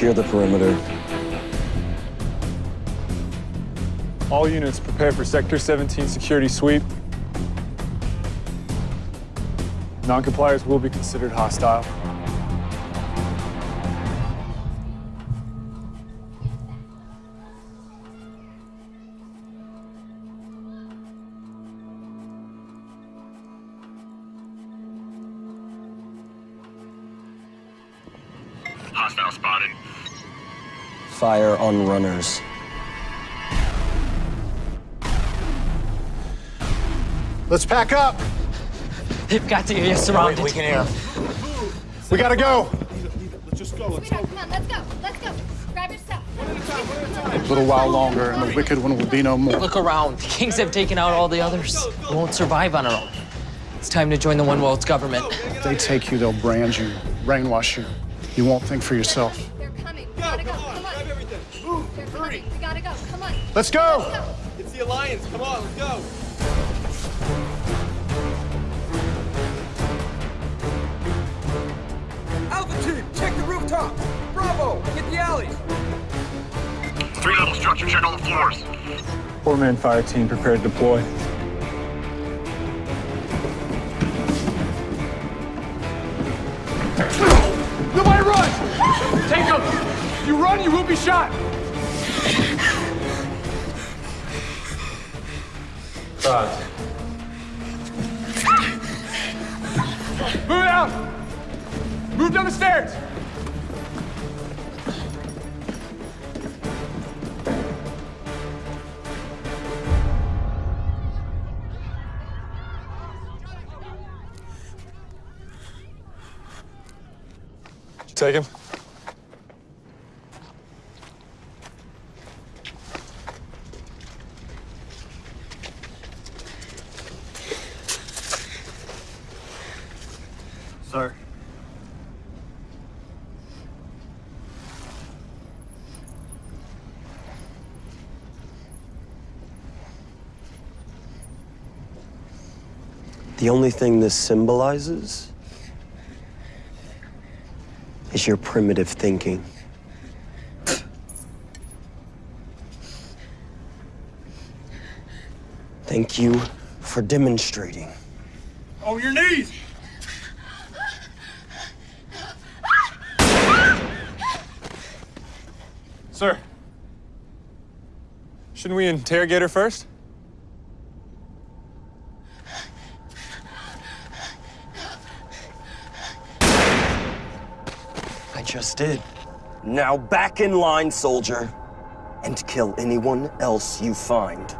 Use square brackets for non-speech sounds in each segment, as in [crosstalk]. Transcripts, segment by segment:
Secure the perimeter. All units prepare for Sector 17 security sweep. Non-compliers will be considered hostile. Pack up. They've got the area surrounded. We gotta go. Sweetheart, come on, let's go. Let's go. Grab your stuff. A little while longer, and the wicked one will be no more. Look around. The Kings have taken out all the others. We won't survive on our own. It's time to join the One World's government. If they take you, they'll brand you, brainwash you. You won't think for yourself. They're coming. We gotta go. Come on. They're coming. We gotta go. Come on. Let's go. Go. It's the Alliance. Come on, let's go. Four-man fire team prepared to deploy. Nobody run! Take him! If you run, you will be shot. Move out! Move down the stairs! Take him. Sir. The only thing this symbolizes is your primitive thinking. Thank you for demonstrating. On your knees! Sir. Shouldn't we interrogate her first? I just did. Now back in line, soldier, and kill anyone else you find.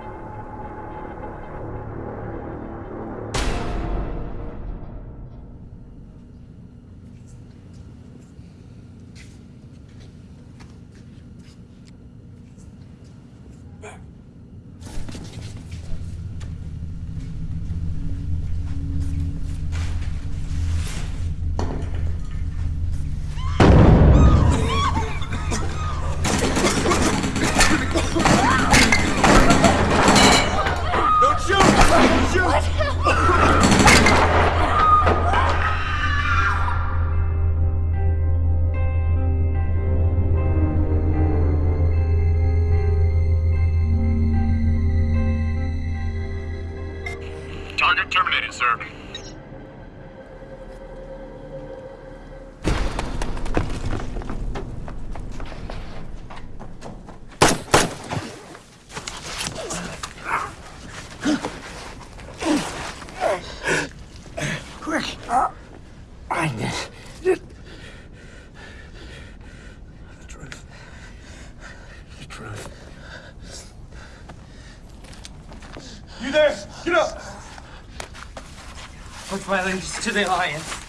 To the Alliance.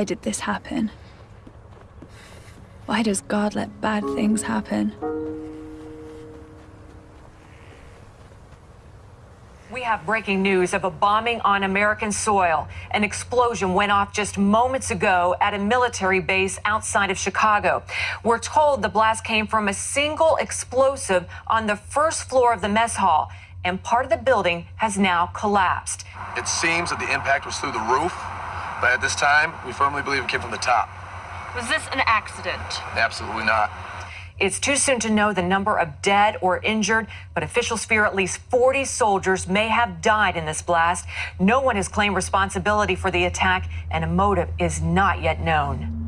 Why did this happen? Why does God let bad things happen? We have breaking news of a bombing on American soil. An explosion went off just moments ago at a military base outside of Chicago. We're told the blast came from a single explosive on the first floor of the mess hall, and part of the building has now collapsed. It seems that the impact was through the roof, but at this time, we firmly believe it came from the top. Was this an accident? Absolutely not. It's too soon to know the number of dead or injured, but officials fear at least 40 soldiers may have died in this blast. No one has claimed responsibility for the attack, and a motive is not yet known.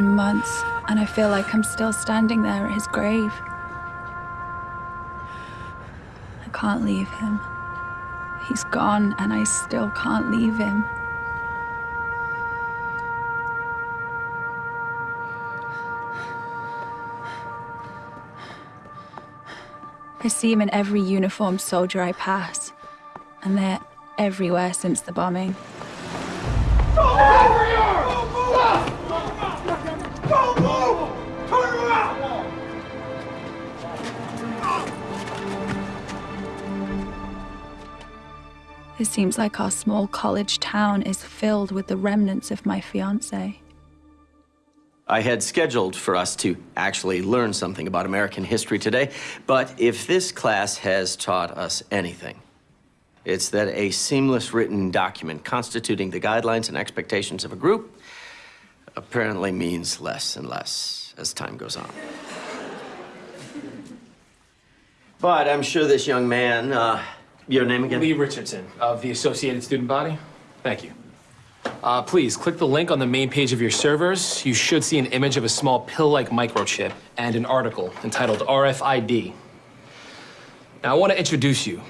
Been months, and I feel like I'm still standing there at his grave. I can't leave him. He's gone, and I still can't leave him. I see him in every uniformed soldier I pass, and they're everywhere since the bombing. It seems like our small college town is filled with the remnants of my fiance. I had scheduled for us to actually learn something about American history today, but if this class has taught us anything, it's that a seamless written document constituting the guidelines and expectations of a group apparently means less and less as time goes on. But I'm sure this young man, uh, your name again? Lee Richardson of the Associated Student Body. Thank you. Uh, please click the link on the main page of your servers. You should see an image of a small pill-like microchip and an article entitled RFID. Now, I want to introduce you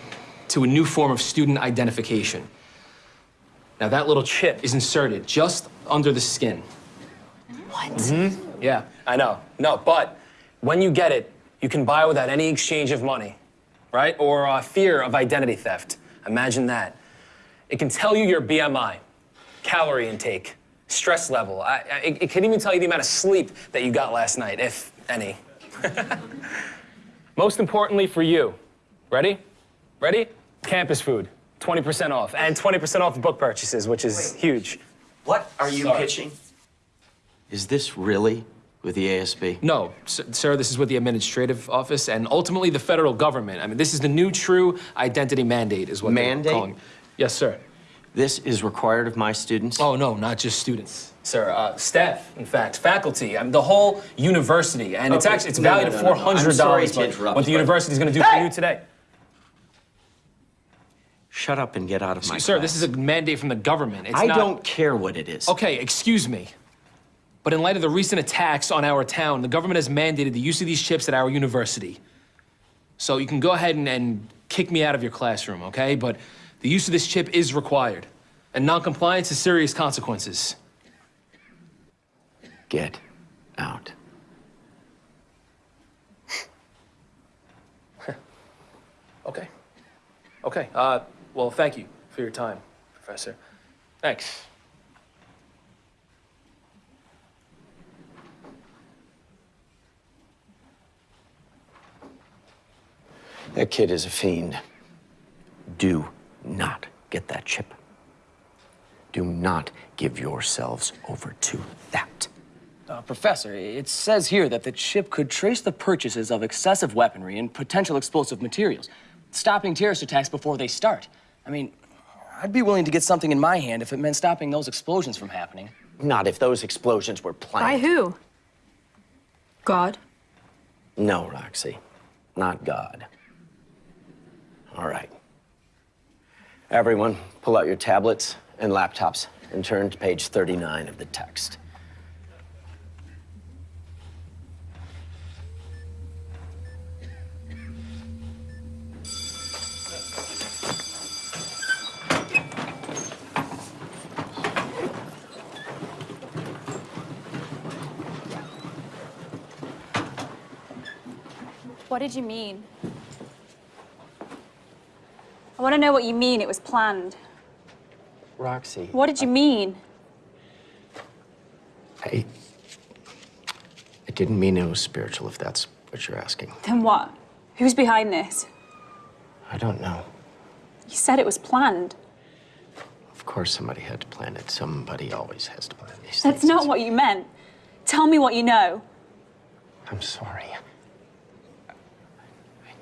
to a new form of student identification. Now, that little chip is inserted just under the skin. What? Yeah, I know. No, but when you get it, you can buy without any exchange of money, right? Or uh, fear of identity theft. Imagine that. It can tell you your BMI, calorie intake, stress level. I, I, it, it can even tell you the amount of sleep that you got last night, if any. [laughs] Most importantly for you, ready? Ready? Campus food, 20% off, and 20% off book purchases, which is huge. What are you Sorry. pitching? Is this really with the ASB? No, sir, this is with the administrative office and ultimately the federal government. I mean, this is the new true identity mandate, is what Mandate? they're calling. Yes, sir. This is required of my students? Oh no, not just students, sir. Uh, staff, in fact, faculty. I mean, the whole university, and it's actually it's No, valued no, at no, hundred I'm sorry dollars. to interrupt, What the university is going to do for you today, Shut up and get out of my sir? class. This is a mandate from the government. It's I not... don't care what it is. Okay, excuse me. But in light of the recent attacks on our town, the government has mandated the use of these chips at our university. So you can go ahead and, and kick me out of your classroom, okay? But the use of this chip is required, and noncompliance has serious consequences. Get out. [laughs] okay. Okay, uh, well, thank you for your time, Professor. Thanks. That kid is a fiend. Do not get that chip. Do not give yourselves over to that. Uh, Professor, it says here that the chip could trace the purchases of excessive weaponry and potential explosive materials, stopping terrorist attacks before they start. I mean, I'd be willing to get something in my hand if it meant stopping those explosions from happening. Not if those explosions were planned. By who? God? No, Roxy. Not God. All right. Everyone, pull out your tablets and laptops and turn to page 39 of the text. What did you mean? I want to know what you mean it was planned. Roxy. What did you mean? I. I didn't mean it was spiritual, if that's what you're asking. Then what? Who's behind this? I don't know. You said it was planned. Of course, somebody had to plan it. Somebody always has to plan these things. That's things. not what you meant. Tell me what you know. I'm sorry.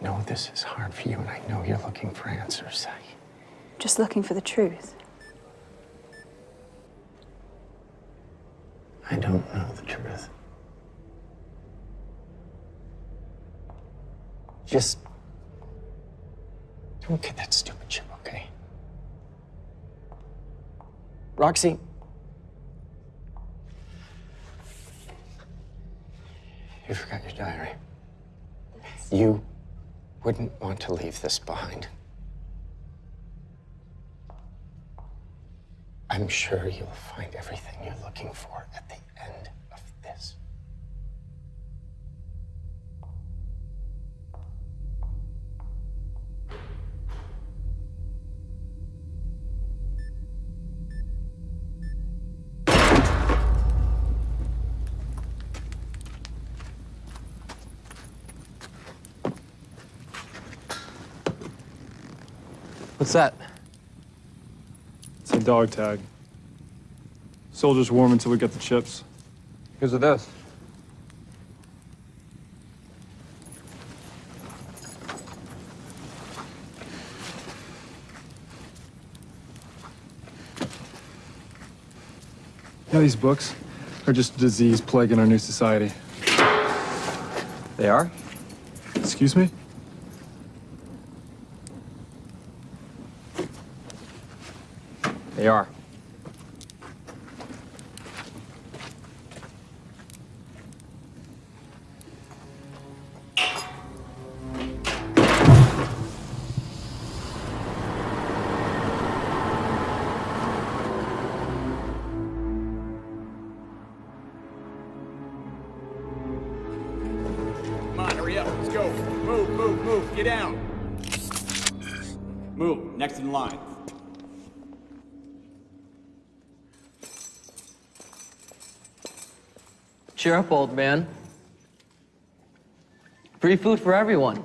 I know this is hard for you, and I know you're looking for answers. I... Just looking for the truth. I don't know the truth. Just don't get that stupid chip, okay? Roxy. You forgot your diary. You wouldn't want to leave this behind. I'm sure you'll find everything you're looking for at the end What's that? It's a dog tag. Soldiers warm until we get the chips. Here's of this. Yeah, these books are just a disease plaguing our new society. They are? Excuse me? They are. Up, old man. Free food for everyone.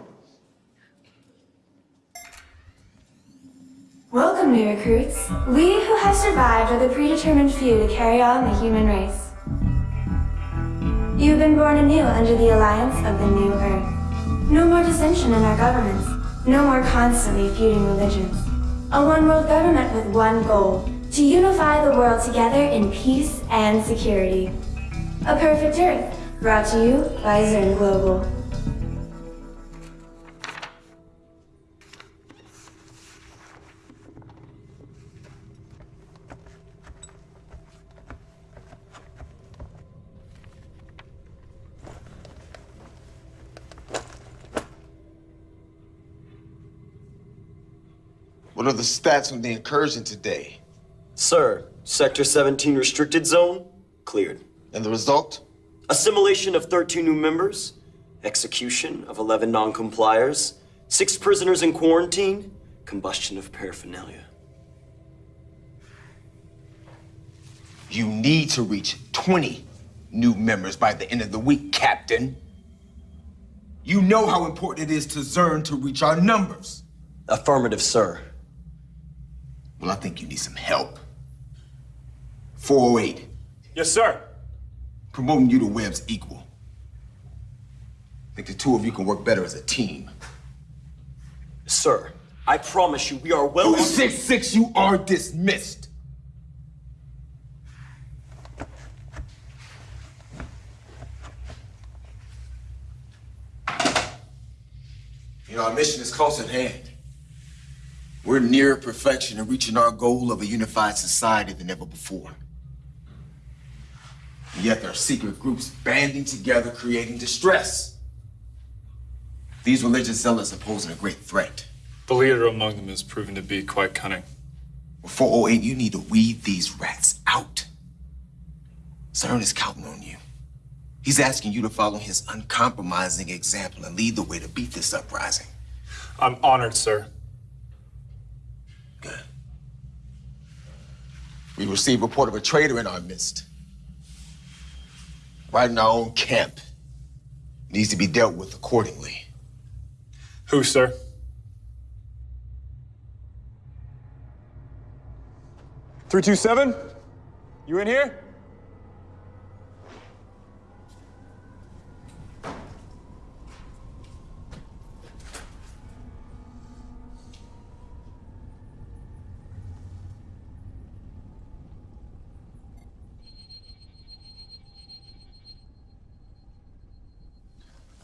Welcome, new recruits. We who have survived are the predetermined few to carry on the human race. You've been born anew under the alliance of the new Earth. No more dissension in our governments. No more constantly feuding religions. A one-world government with one goal, to unify the world together in peace and security. A perfect Earth, brought to you by Zern Global. What are the stats on the incursion today? Sir, Sector 17 restricted zone, cleared. And the result? Assimilation of 13 new members, execution of 11 non-compliers, Six prisoners in quarantine, combustion of paraphernalia. You need to reach 20 new members by the end of the week, Captain. You know how important it is to Zern to reach our numbers. Affirmative, sir. Well, I think you need some help. 408. Yes, sir. Promoting you to Webb's equal. I think the two of you can work better as a team. Sir, I promise you, we are well. 266, you are dismissed. You know, our mission is close at hand. We're nearer perfection and reaching our goal of a unified society than ever before. Yet there are secret groups banding together, creating distress. These religious zealots are posing a great threat. The leader among them has proven to be quite cunning. Well, 408, you need to weed these rats out. Zern is counting on you. He's asking you to follow his uncompromising example and lead the way to beat this uprising. I'm honored, sir. Good. We received report of a traitor in our midst. Right in our own camp. Needs to be dealt with accordingly. Who, sir? Three two seven. You in here?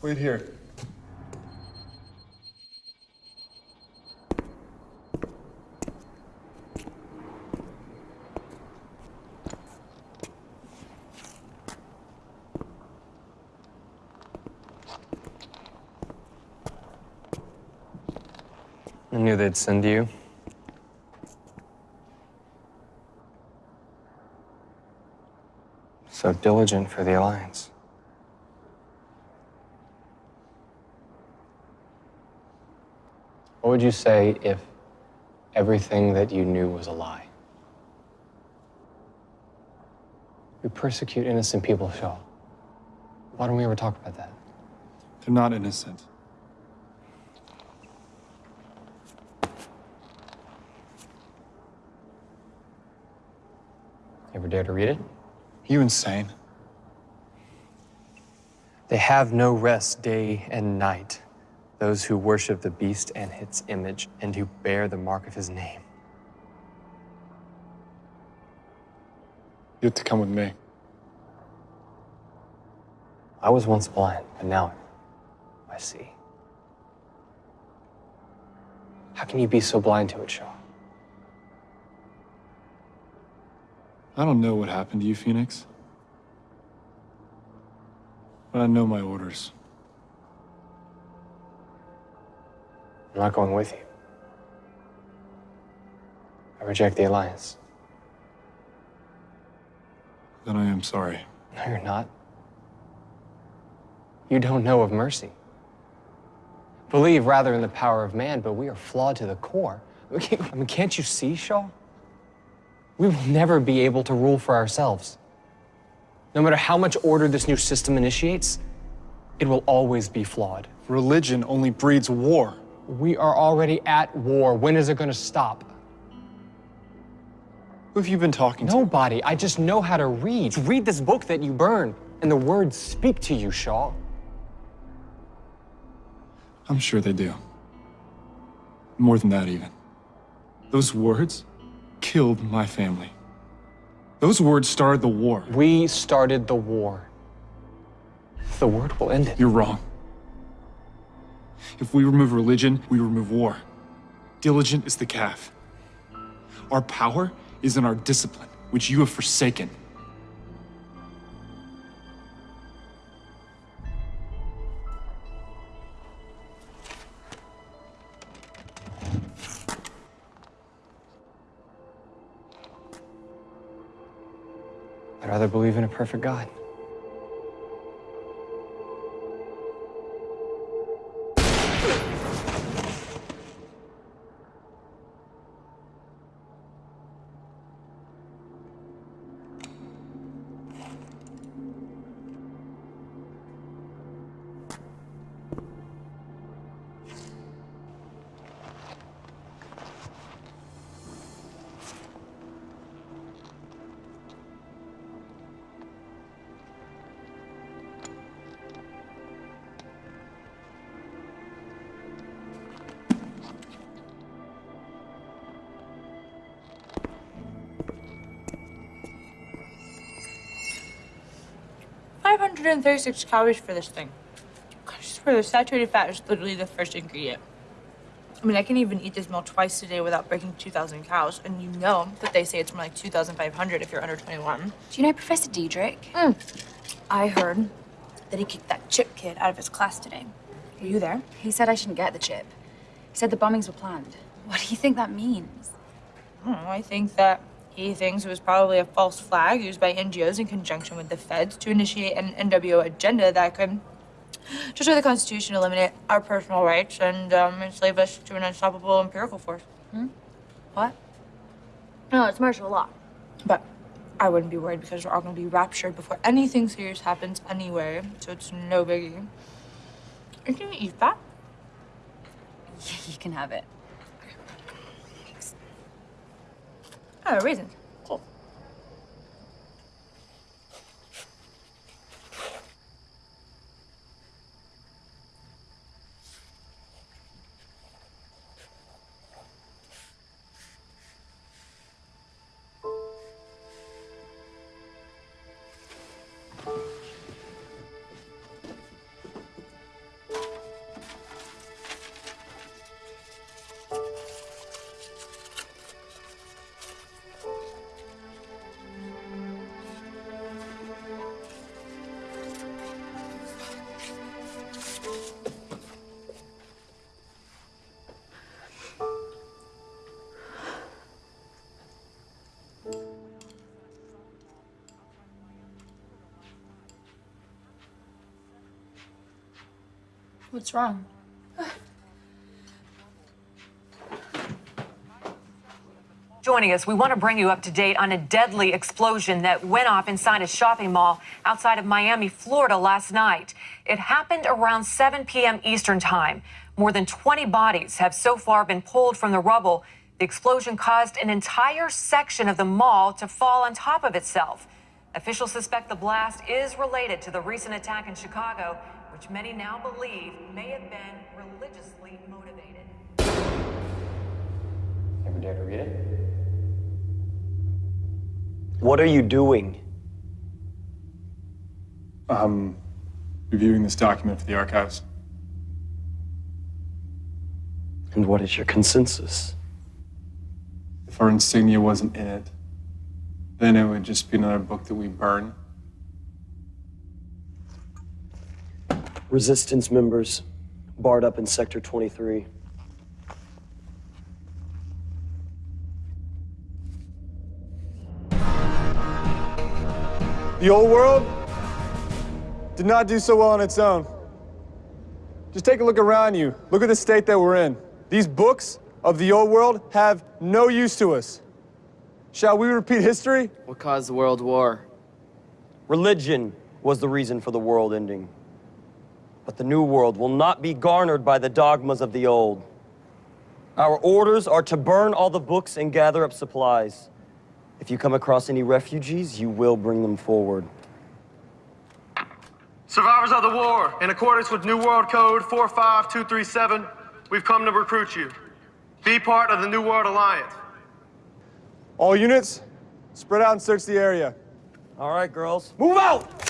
Wait here. I knew they'd send you. So diligent for the Alliance. What would you say if everything that you knew was a lie? We persecute innocent people, Shaw. Why don't we ever talk about that? They're not innocent. You ever dare to read it? You insane? They have no rest day and night, those who worship the beast and its image, and who bear the mark of his name. You have to come with me. I was once blind, but now I see. How can you be so blind to it, Shaw? I don't know what happened to you, Phoenix. But I know my orders. I'm not going with you. I reject the Alliance. Then I am sorry. No, you're not. You don't know of mercy. Believe rather in the power of man, but we are flawed to the core. [laughs] I mean, can't you see, Shaw? We will never be able to rule for ourselves. No matter how much order this new system initiates, it will always be flawed. Religion only breeds war. We are already at war. When is it going to stop? Who have you been talking to? Nobody. I just know how to read. Read this book that you burn, and the words speak to you, Shaw. I'm sure they do. More than that, even. Those words killed my family. Those words started the war. We started the war. The word will end it. You're wrong. If we remove religion, we remove war. Diligent is the calf. Our power is in our discipline, which you have forsaken. I'd rather believe in a perfect God. 136 calories for this thing. I swear, the saturated fat is literally the first ingredient. I mean, I can even eat this meal twice a day without breaking 2,000 calories, and you know that they say it's more like 2,500 if you're under 21. Do you know Professor Diedrich? Mm. I heard that he kicked that chip kid out of his class today. Were you there? He said I shouldn't get the chip. He said the bombings were planned. What do you think that means? I don't know. I think that he thinks it was probably a false flag used by NGOs in conjunction with the feds to initiate an NWO agenda that could destroy the Constitution, eliminate our personal rights, and um, enslave us to an unstoppable empirical force. Hmm? What? No, it's martial law. But I wouldn't be worried because we're all going to be raptured before anything serious happens anyway, so it's no biggie. Are you going to eat that? Yeah, [laughs] you can have it. Oh, raisins. Cool. What's wrong? Joining us, we want to bring you up to date on a deadly explosion that went off inside a shopping mall outside of Miami, Florida last night. It happened around 7 p.m. Eastern Time. More than 20 bodies have so far been pulled from the rubble. The explosion caused an entire section of the mall to fall on top of itself. Officials suspect the blast is related to the recent attack in Chicago, which many now believe may have been religiously motivated. Ever dare to read it? What are you doing? Um, reviewing this document for the archives. And what is your consensus? If our insignia wasn't in it, then it would just be another book that we burn. Resistance members barred up in Sector 23. The old world did not do so well on its own. Just take a look around you. Look at the state that we're in. These books of the old world have no use to us. Shall we repeat history? What caused the World War? Religion was the reason for the world ending. But the new world will not be garnered by the dogmas of the old. Our orders are to burn all the books and gather up supplies. If you come across any refugees, you will bring them forward. Survivors of the war, in accordance with New World Code 45237, we've come to recruit you. Be part of the New World Alliance. All units, spread out and search the area. All right, girls, move out!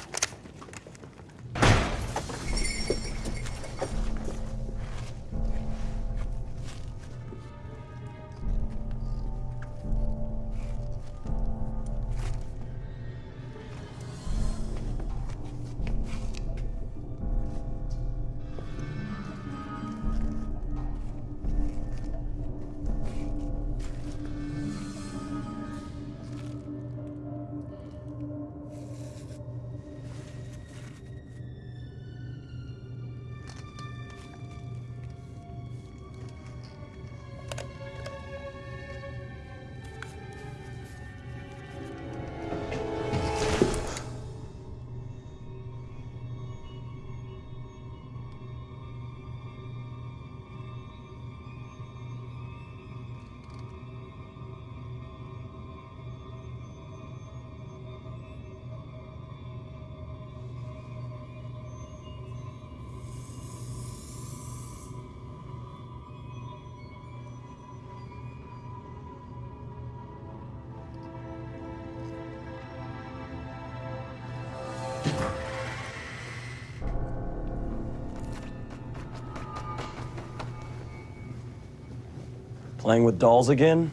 Playing with dolls again?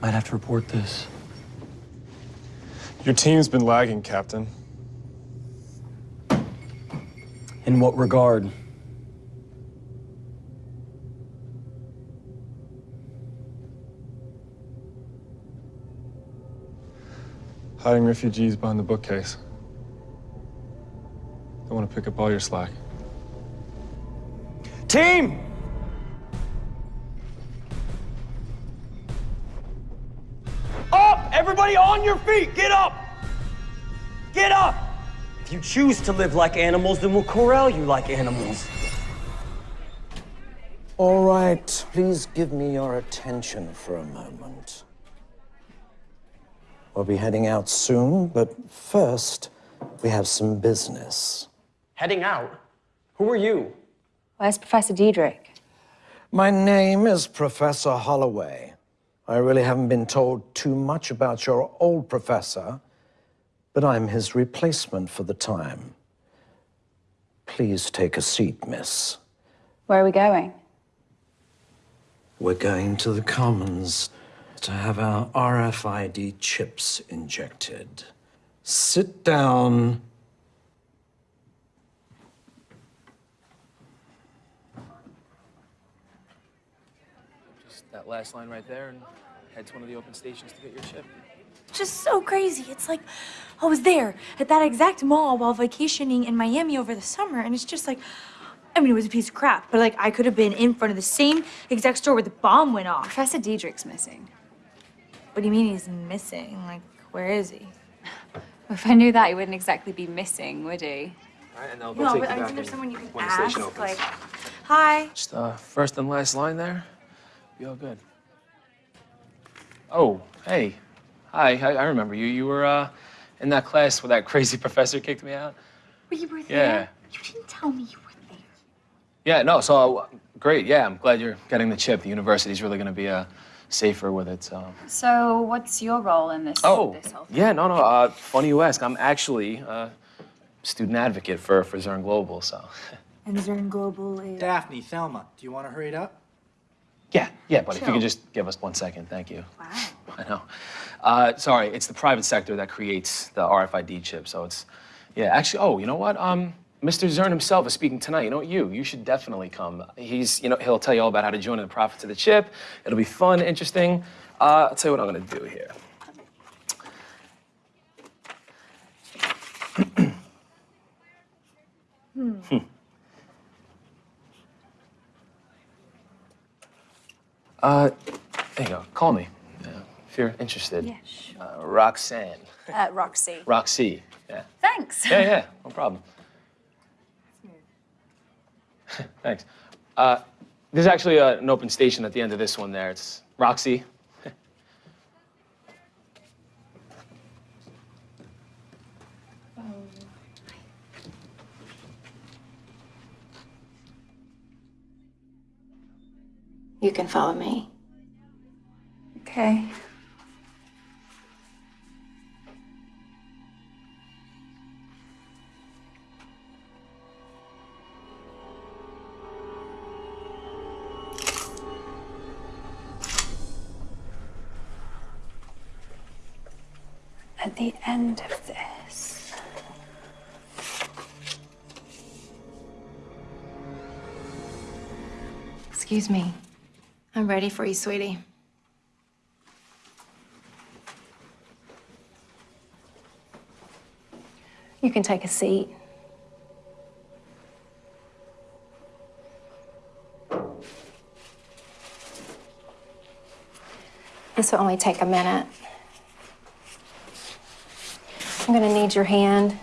Might have to report this. Your team's been lagging, Captain. In what regard? Hiding refugees behind the bookcase. They want to pick up all your slack. Team! Your feet! Get up! Get up! If you choose to live like animals, then we'll corral you like animals. All right, please give me your attention for a moment. We'll be heading out soon, but first, we have some business. Heading out? Who are you? Where's Professor Diedrich? My name is Professor Holloway. I really haven't been told too much about your old professor, but I'm his replacement for the time. Please take a seat, miss. Where are we going? We're going to the Commons to have our RFID chips injected. Sit down. That last line right there and head to one of the open stations to get your chip. Just so crazy. It's like I was there at that exact mall while vacationing in Miami over the summer, and it's just like, I mean, it was a piece of crap, but like I could have been in front of the same exact store where the bomb went off. Professor Diedrich's missing. What do you mean he's missing? Like, where is he? [laughs] If I knew that, he wouldn't exactly be missing, would he? All right, and they'll No, but I mean, there's someone you can ask. Like, hi. Just uh, first and last line there. Be all good. Oh, hey. Hi, I, I remember you. You were uh, in that class where that [laughs] crazy professor kicked me out. Well, you were Yeah. You didn't tell me you were there. Yeah, no, so uh, great. Yeah, I'm glad you're getting the chip. The university's really going to be uh, safer with it. So. So, what's your role in this? Oh, this whole yeah, no, no. Uh, funny you ask. I'm actually a student advocate for, for Zern Global, so. [laughs] And Zern Global is. Daphne, Thelma, do you want to hurry it up? Yeah, yeah, but if you could just give us one second, thank you. Wow. [laughs] I know. Uh, sorry, it's the private sector that creates the RFID chip, so it's, yeah, actually, oh, you know what? Um, Mr. Zern himself is speaking tonight. You know what, you, you should definitely come. He's, you know, he'll tell you all about how to join in the profits of the chip. It'll be fun, interesting. Uh, I'll tell you what I'm gonna do here. [clears throat] Hmm. Uh, there you go. Call me uh, if you're interested. Yeah, sure. Uh, Roxanne. Uh, Roxy. Roxy. Yeah. Thanks. Yeah, yeah. No problem. [laughs] Thanks. Uh, there's actually uh, an open station at the end of this one there. It's Roxy. Can follow me. Okay. At the end of this. Excuse me. I'm ready for you, sweetie. You can take a seat. This will only take a minute. I'm gonna need your hand.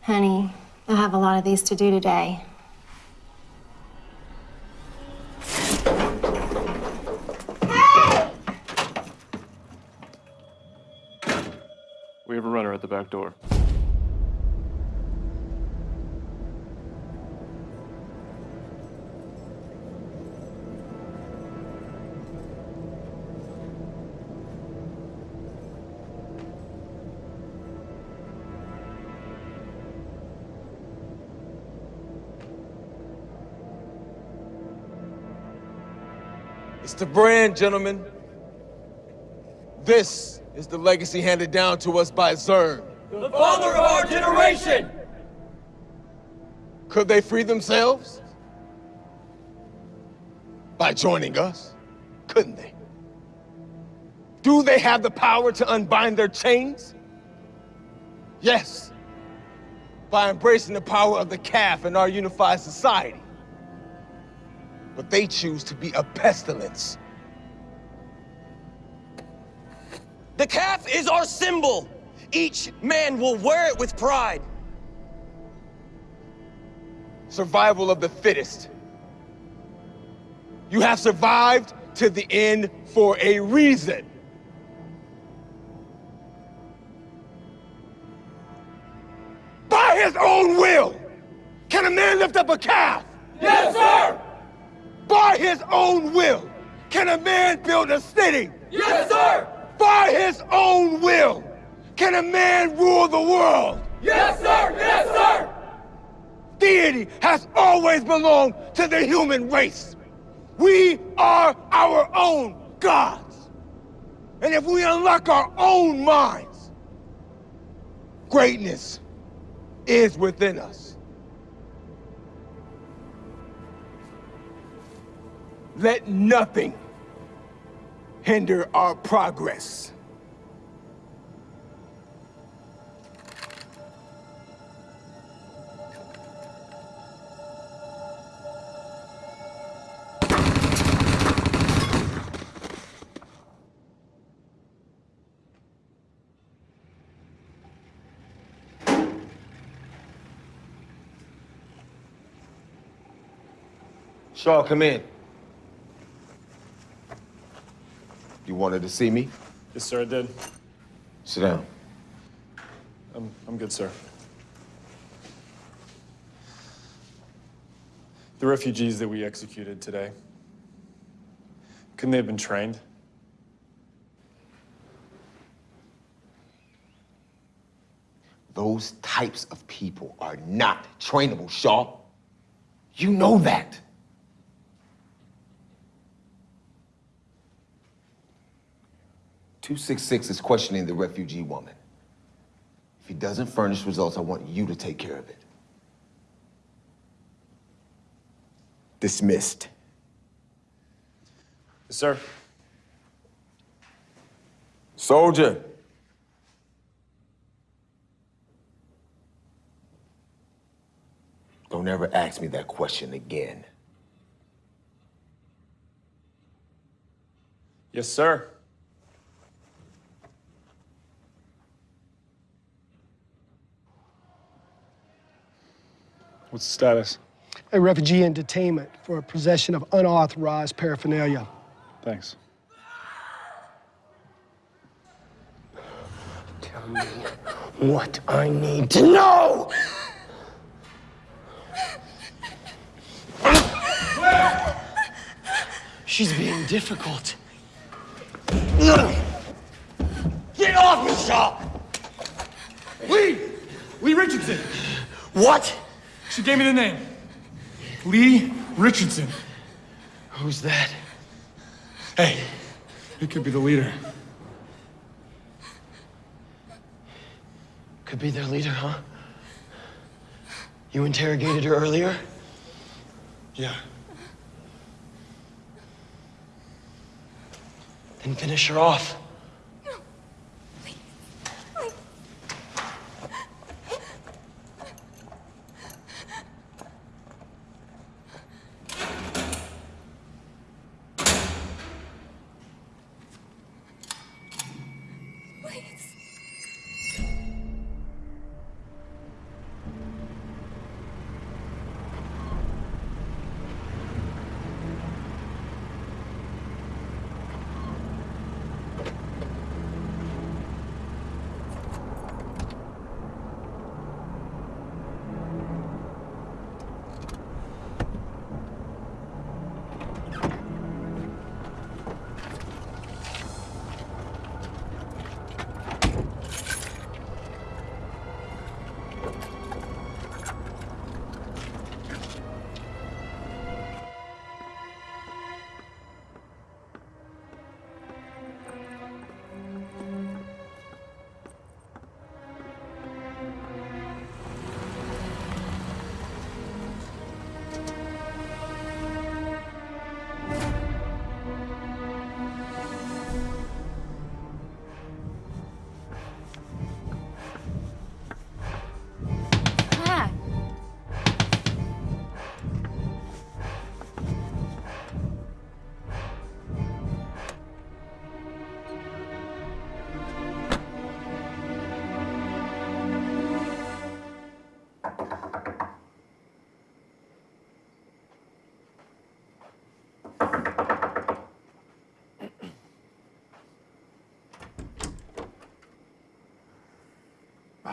Honey, I have a lot of these to do today. door. It's the brand, gentlemen. This is the legacy handed down to us by Zern. The father of our generation! Could they free themselves? By joining us? Couldn't they? Do they have the power to unbind their chains? Yes. By embracing the power of the calf in our unified society. But they choose to be a pestilence. The calf is our symbol. Each man will wear it with pride. Survival of the fittest. You have survived to the end for a reason. By his own will, can a man lift up a calf? Yes, sir! By his own will, can a man build a city? Yes, sir! By his own will, can a man rule the world? Yes, sir! Yes, sir! Deity has always belonged to the human race. We are our own gods. And if we unlock our own minds, greatness is within us. Let nothing hinder our progress. Shaw, come in. You wanted to see me? Yes, sir, I did. Sit down. I'm, I'm good, sir. The refugees that we executed today, couldn't they have been trained? Those types of people are not trainable, Shaw. You know that. Two six six is questioning the refugee woman. If he doesn't furnish results, I want you to take care of it. Dismissed. Yes, sir. Soldier. Don't ever ask me that question again. Yes, sir. What's the status? A refugee in detainment for possession of unauthorized paraphernalia. Thanks. Tell me what I need to know! She's being difficult. Get off me, Shaw! Lee! Lee Richardson! What? She gave me the name. Lee Richardson. Who's that? Hey, it could be the leader. Could be their leader, huh? You interrogated her earlier? Yeah. Then finish her off.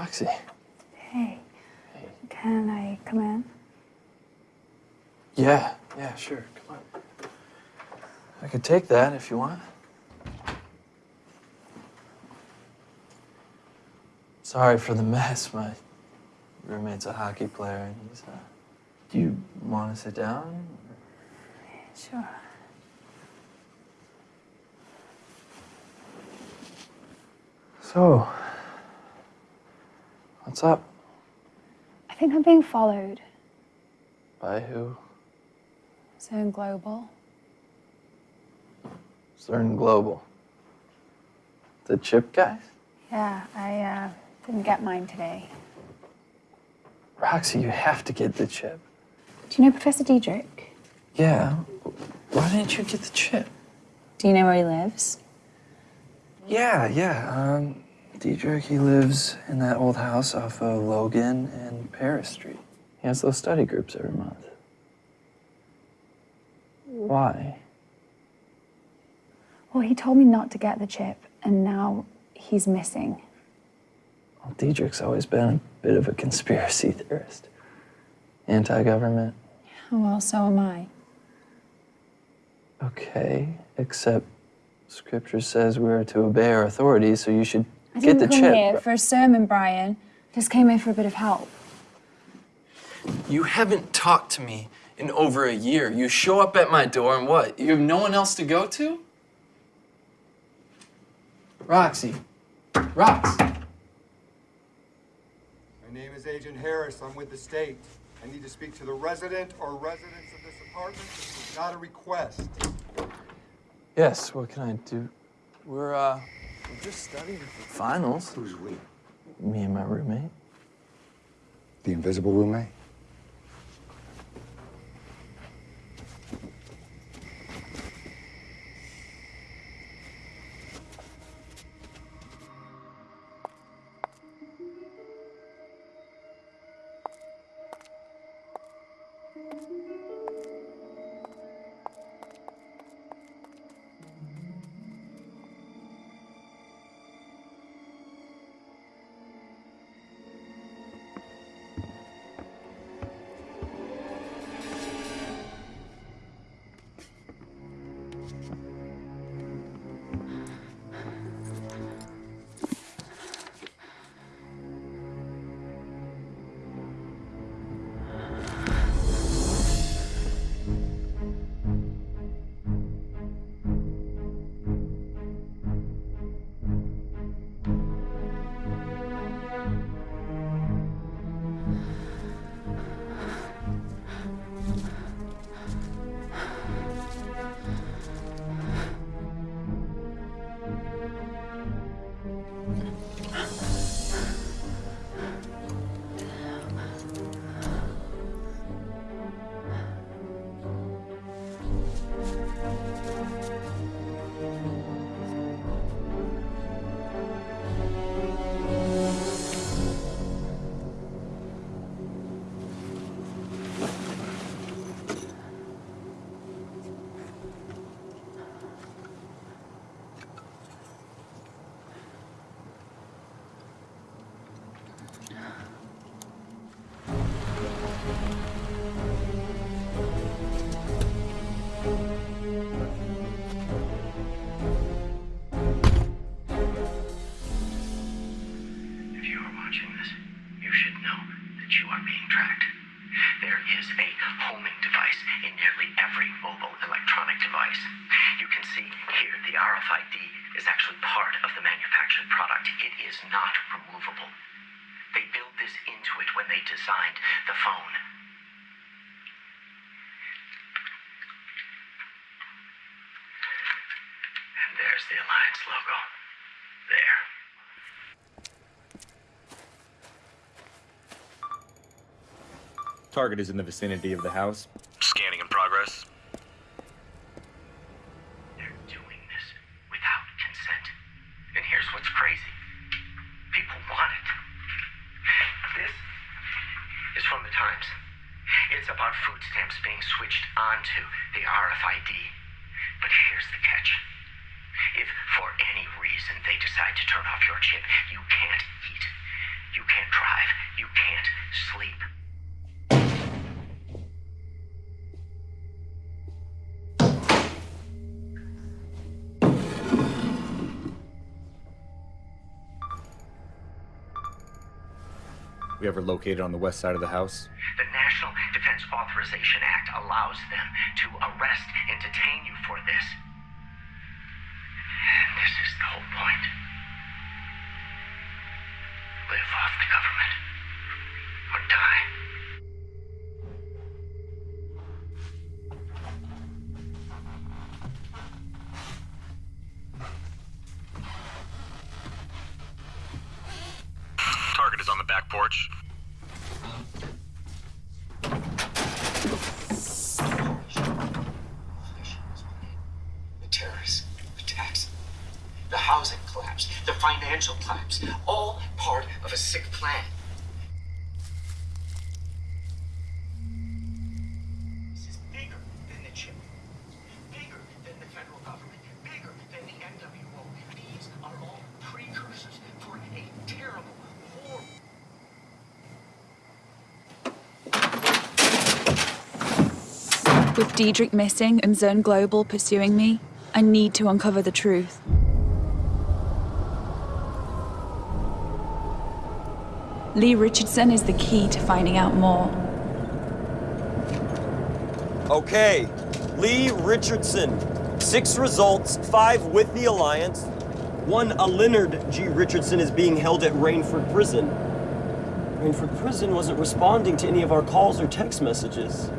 Roxy. Hey. Can I come in? Yeah, yeah, sure. Come on. I could take that if you want. Sorry for the mess. My roommate's a hockey player, and he's. Uh, do you want to sit down? Sure. So, what's up? I think I'm being followed. By who? Zone Global. Zern Global. The chip guys? Yeah, I uh, didn't get mine today. Roxy, you have to get the chip. Do you know Professor Diedrich? Yeah. Why didn't you get the chip? Do you know where he lives? Yeah, yeah. Um, Diedrich, he lives in that old house off of Logan and Paris Street. He has those study groups every month. Why? Well, he told me not to get the chip, and now he's missing. Well, Diedrich's always been a bit of a conspiracy [laughs] theorist. Anti-government. Well, so am I. Okay, except scripture says we are to obey our authorities, so you should I didn't come chip. here for a sermon, Brian. Just came here for a bit of help. You haven't talked to me in over a year. You show up at my door and what? You have no one else to go to? Roxy. Rox. My name is Agent Harris. I'm with the state. I need to speak to the resident or residents of this apartment. This is not a request. Yes, what can I do? We're, uh, we're just studying for finals. Who's we? Me and my roommate. The invisible roommate? Target is in the vicinity of the house. Scanning in progress. They're doing this without consent. And here's what's crazy people want it. This is from the Times. It's about food stamps being switched onto the RFID. But here's the catch. If for any reason they decide to turn off your chip, you can't eat. You can't drive. You can't sleep. Ever located on the west side of the house? The National Defense Authorization Act allows them to arrest and detain you for this. And this is the whole point. Live off the government. Or die. Target is on the back porch. The terrorist attacks, the housing collapse, the financial collapse, all part of a sick plan. This is bigger than the chip, bigger than the federal government, bigger than the NWO. These are all precursors for a terrible war. With Diedrich missing and Zern Global pursuing me, I need to uncover the truth. Lee Richardson is the key to finding out more. Okay, Lee Richardson. Six results, five with the Alliance. One, a Leonard G. Richardson, is being held at Rainford Prison. Rainford Prison wasn't responding to any of our calls or text messages.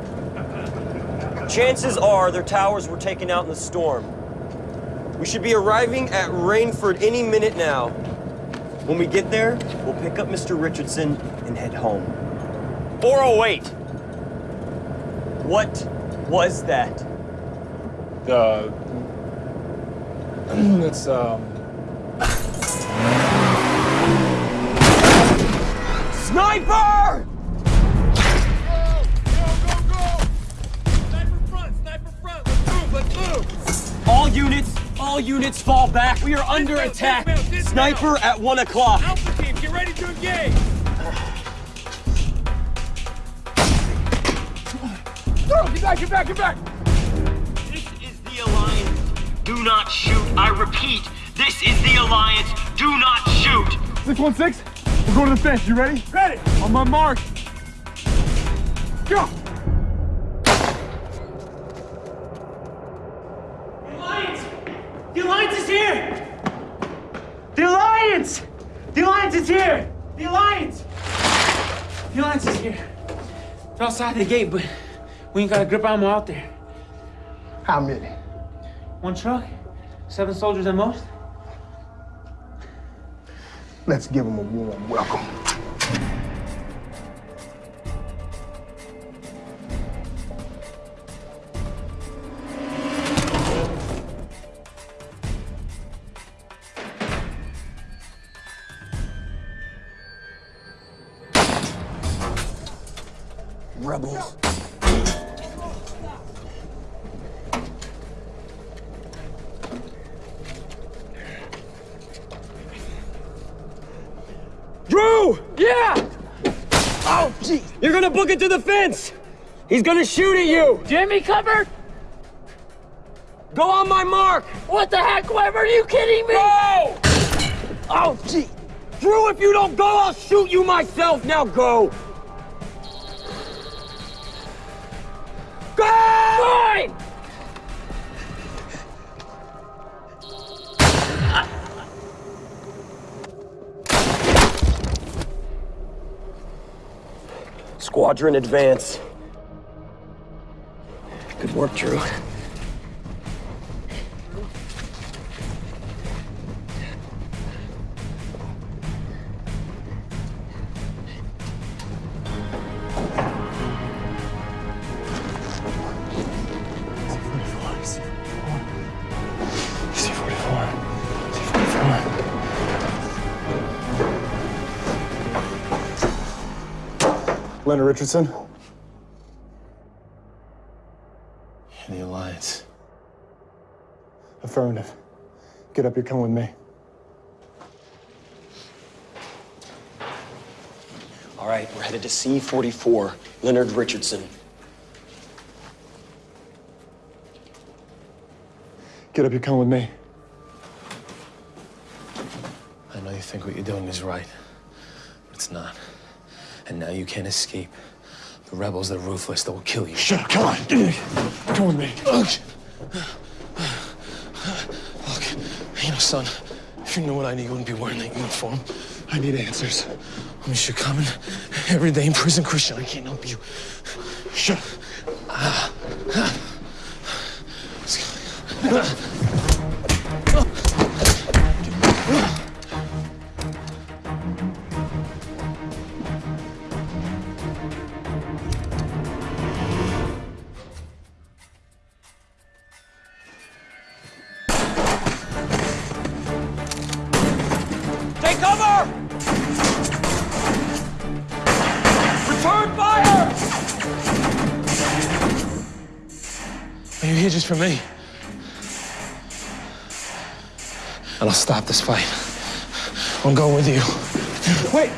Chances are their towers were taken out in the storm. We should be arriving at Rainford any minute now. When we get there, we'll pick up Mr. Richardson and head home. 408! What was that? Uh, [clears throat] it's, um, Sniper! All units fall back. We are under attack. Sniper at one o'clock. Alpha team, get ready to engage! No, get back, get back, get back! This is the Alliance. Do not shoot. I repeat, this is the Alliance. Do not shoot. 616, we're going to the fence. You ready? Ready! On my mark. Go! Alliance! The Alliance is here! The Alliance! The Alliance is here! The Alliance! The Alliance is here. They're outside the gate, but we ain't got a grip ammo out there. How many? One truck, seven soldiers at most. Let's give them a warm welcome. Book it to the fence! He's gonna shoot at you! Jimmy cover! Go on my mark! What the heck, Weber? Are you kidding me? Go! Oh, gee! Drew, if you don't go, I'll shoot you myself! Now! Go! Squadron advance. Good work, Drew. Leonard Richardson. In the Alliance. Affirmative. Get up, you're coming with me. All right, we're headed to C-44, Leonard Richardson. Get up, you're coming with me. I know you think what you're doing is right, but it's not. And now you can't escape. The rebels, they're ruthless. They will kill you. Shut up, come on. Come with me. Look, you know, son, if you knew what I knew, you wouldn't be wearing that uniform. I need answers. I miss you coming every day in prison, Christian. I can't help you. Shut up. Ah. Take for me? And I'll stop this fight. I'm going with you. Wait!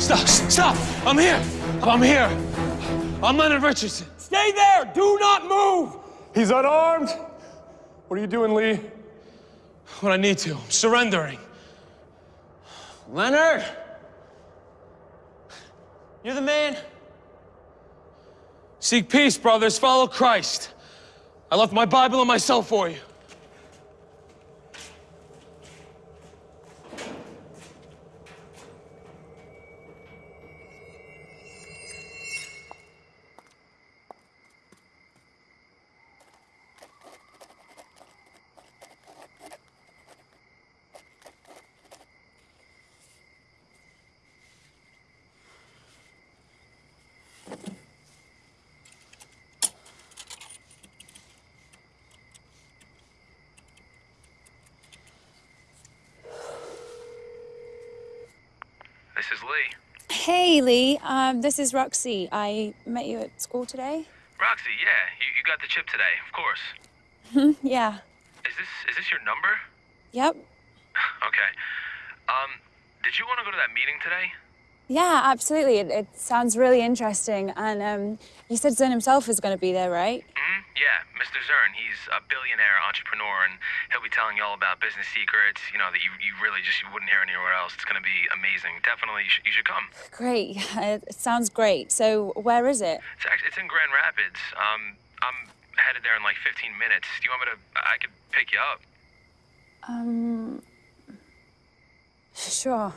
Stop! Stop! I'm here! I'm here! I'm Leonard Richardson. Stay there! Do not move! He's unarmed. What are you doing, Lee? What I need to. I'm surrendering. Leonard! You're the man. Seek peace, brothers. Follow Christ. I left my Bible and myself for you. This is Lee. Hey, Lee. Um, this is Roxy. I met you at school today. Roxy, yeah, you, you got the chip today, of course. [laughs] yeah. Is this is this your number? Yep. [sighs] Okay. Um, did you want to go to that meeting today? Yeah, absolutely. It, it sounds really interesting. And um, you said Zern himself is going to be there, right? Yeah, Mr. Zern. He's a billionaire entrepreneur, and he'll be telling you all about business secrets. You know that you, you really just you wouldn't hear anywhere else. It's gonna be amazing. Definitely, you should, you should come. Great. [laughs] It sounds great. So, where is it? It's actually it's in Grand Rapids. Um, I'm headed there in like 15 minutes. Do you want me to? I could pick you up. Um. Sure.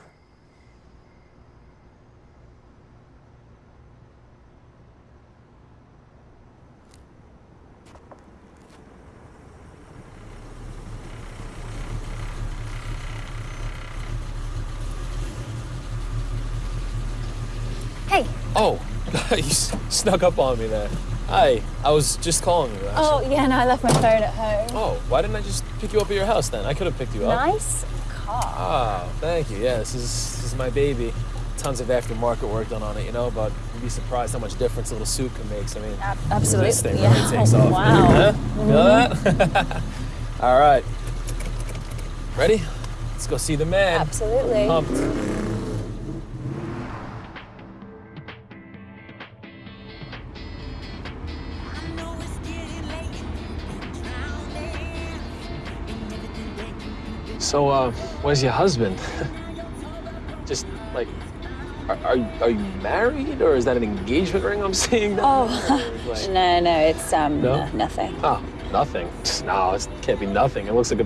Hey. Oh, [laughs] you s- snuck up on me there. Hi, I was just calling you. Actually. Oh, yeah, no, I left my phone at home. Oh, why didn't I just pick you up at your house then? I could have picked you up. Nice car. Oh, thank you. Yeah, this is this is my baby. Tons of aftermarket work done on it, you know, but you'd be surprised how much difference a little suit can make. So, I mean, Ab- absolutely. This thing Yeah. really takes Oh, off. wow. [laughs] Huh? Feel [laughs] that? All right. Ready? Let's go see the man. Absolutely. Pumped. So, uh, where's your husband? [laughs] Just like, are, are, are you married or is that an engagement ring I'm [laughs] seeing? Oh, [laughs] Like- no, no, it's um No? nothing. Oh, nothing. No, it can't be nothing. It looks like a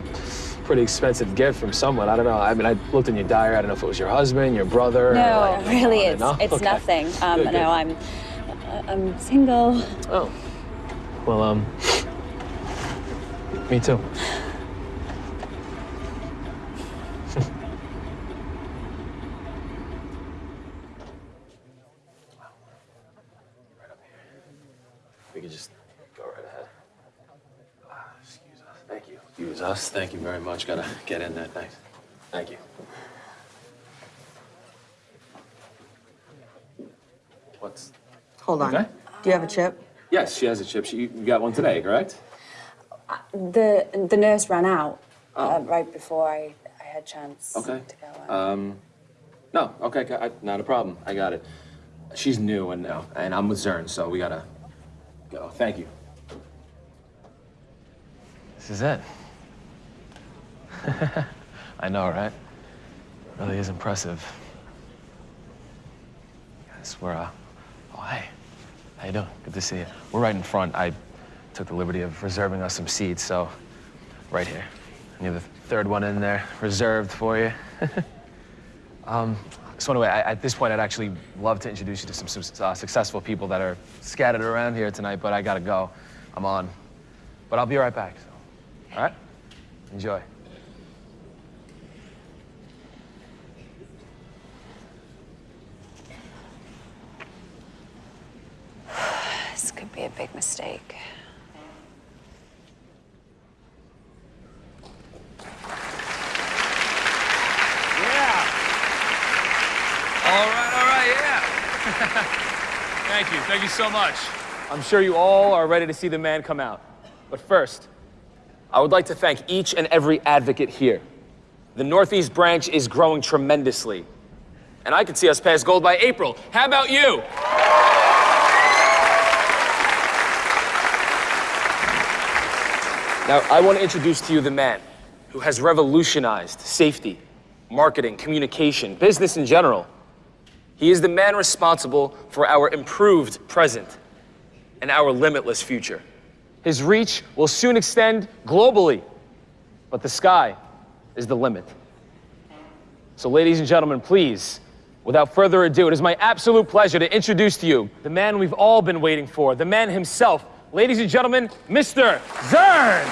pretty expensive gift from someone. I don't know. I mean, I looked in your diary. I don't know if it was your husband, your brother. or No, like- really, it's no? it's Okay. nothing. Um, Good, no, good. I'm I'm single. Oh. Well, um, me too. We could just go right ahead. Ah, Excuse us. Thank you. Us. Thank you very much. Gotta get in there. Thanks. Thank you. What's? Hold on. Okay. Do you have a chip? Yes, she has a chip. She, you got one today, correct? The the nurse ran out uh, right before I, I had chance. Okay. to Um, no, okay, I, not a problem. I got it. She's new and uh, and I'm with Zern, so we gotta go. Thank you. This is it. [laughs] I know, right? Really is impressive. Guys, we're, uh, oh, hey. How you doing? Good to see you. We're right in front. I took the liberty of reserving us some seats, so right here. And you have the third one in there, reserved for you. [laughs] um, so anyway, I, at this point, I'd actually love to introduce you to some, some uh, successful people that are scattered around here tonight, but I gotta go. I'm on. But I'll be right back, so. All right? Enjoy. This could be a big mistake. Yeah. All right, all right, yeah. [laughs] Thank you, thank you so much. I'm sure you all are ready to see the man come out. But first, I would like to thank each and every advocate here. The Northeast branch is growing tremendously. And I can see us pass gold by April. How about you? Now, I want to introduce to you the man who has revolutionized safety, marketing, communication, business in general. He is the man responsible for our improved present and our limitless future. His reach will soon extend globally, but the sky is the limit. So, ladies and gentlemen, please, without further ado, it is my absolute pleasure to introduce to you the man we've all been waiting for, the man himself. Ladies and gentlemen, Mr. Zern!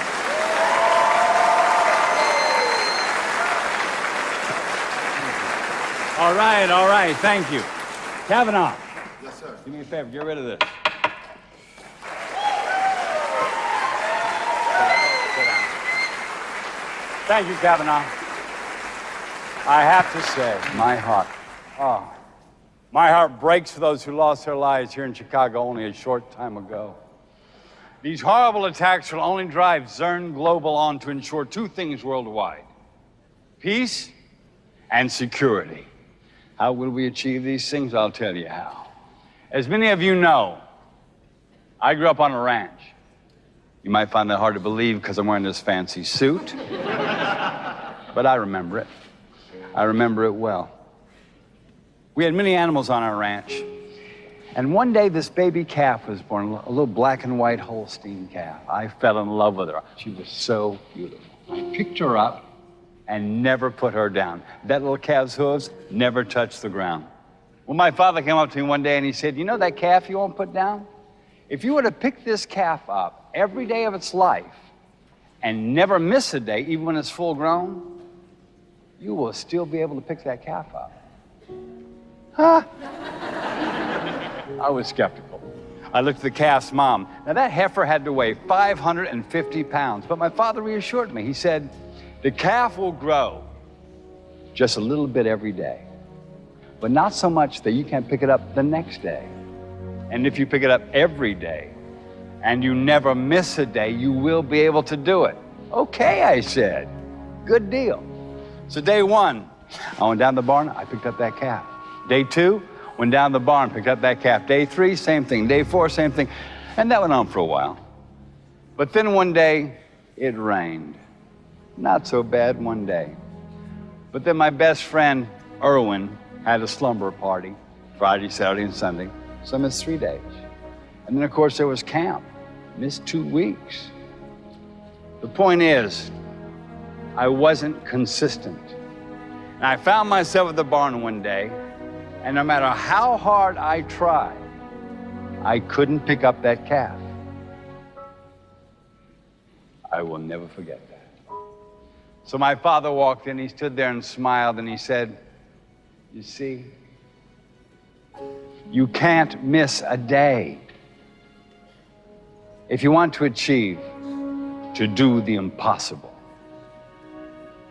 All right, all right, thank you. Kavanaugh, Yes, sir. do me a favor, get rid of this. Thank you, Kavanaugh. I have to say, my heart, oh, my heart breaks for those who lost their lives here in Chicago only a short time ago. These horrible attacks will only drive Zern Global on to ensure two things worldwide peace and security. How will we achieve these things? I'll tell you how. As many of you know, I grew up on a ranch. You might find that hard to believe because I'm wearing this fancy suit, [laughs] but I remember it. I remember it well. We had many animals on our ranch, and one day this baby calf was born, a little black and white Holstein calf. I fell in love with her. She was so beautiful. I picked her up and never put her down. That little calf's hooves never touched the ground. Well, my father came up to me one day and he said, You know that calf you won't put down? If you were to pick this calf up every day of its life and never miss a day, even when it's full grown, you will still be able to pick that calf up. Huh? I was skeptical. I looked at the calf's mom. Now, that heifer had to weigh 550 pounds, but my father reassured me. He said, The calf will grow just a little bit every day, but not so much that you can't pick it up the next day. And if you pick it up every day and you never miss a day, you will be able to do it. Okay, I said. Good deal. So, day one, I went down the barn, I picked up that calf. Day two, went down the barn, picked up that calf. Day three, same thing. Day four, same thing. And that went on for a while. But then one day, it rained. Not so bad one day. But then my best friend, Erwin, had a slumber party Friday, Saturday, and Sunday. So I missed three days. And then, of course, there was camp. Missed two weeks. The point is, I wasn't consistent. And I found myself at the barn one day, and no matter how hard I tried, I couldn't pick up that calf. I will never forget that. So my father walked in, he stood there and smiled, and he said, You see, you can't miss a day. If you want to achieve, to do the impossible,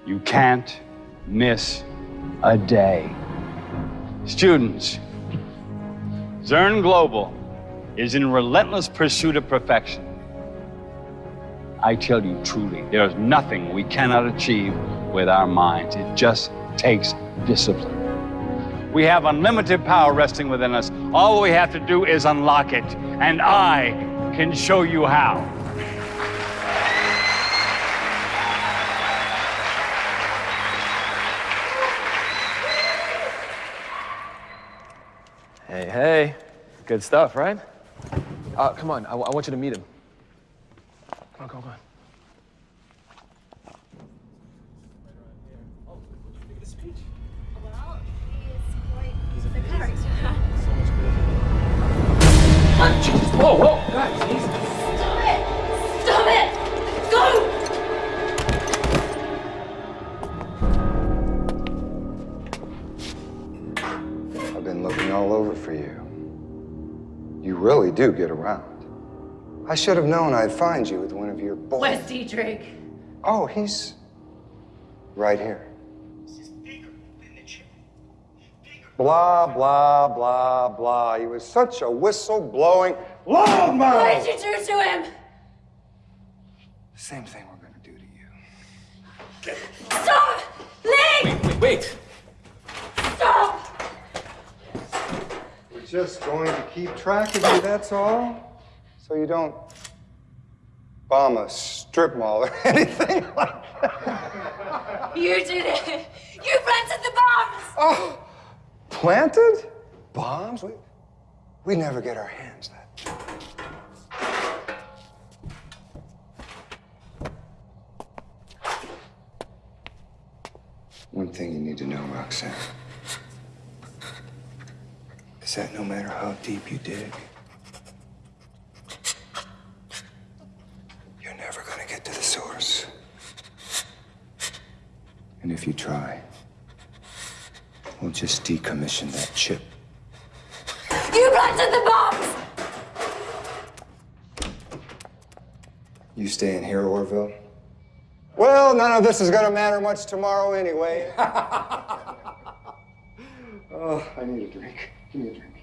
you can't miss a day. Students, Zern Global is in relentless pursuit of perfection. I tell you truly, there's nothing we cannot achieve with our minds. It just takes discipline. We have unlimited power resting within us. All we have to do is unlock it, and I can show you how. Hey, hey. Good stuff, right? Uh, come on, I, I want you to meet him. Come on, come on, come on. Around. I should have known I'd find you with one of your boys. Where's Diedrich? Oh, he's right here. This is bigger than the chip. Blah, blah, blah, blah. He was such a whistle-blowing loudmouth. What did you do to him? Same thing we're gonna do to you. Stop! Lee! Wait, wait. Stop! Just going to keep track of you, that's all. So you don't bomb a strip mall or [laughs] anything like that. You did it! You planted the bombs! Oh! Planted? Bombs? We, we never get our hands that. One thing you need to know, Roxanne, that no matter how deep you dig, you're never gonna get to the source. And if you try, we'll just decommission that chip. You planted the bombs! You stay in here, Orville? Well, none of this is gonna matter much tomorrow anyway. [laughs] oh, I need a drink. Give me a drink.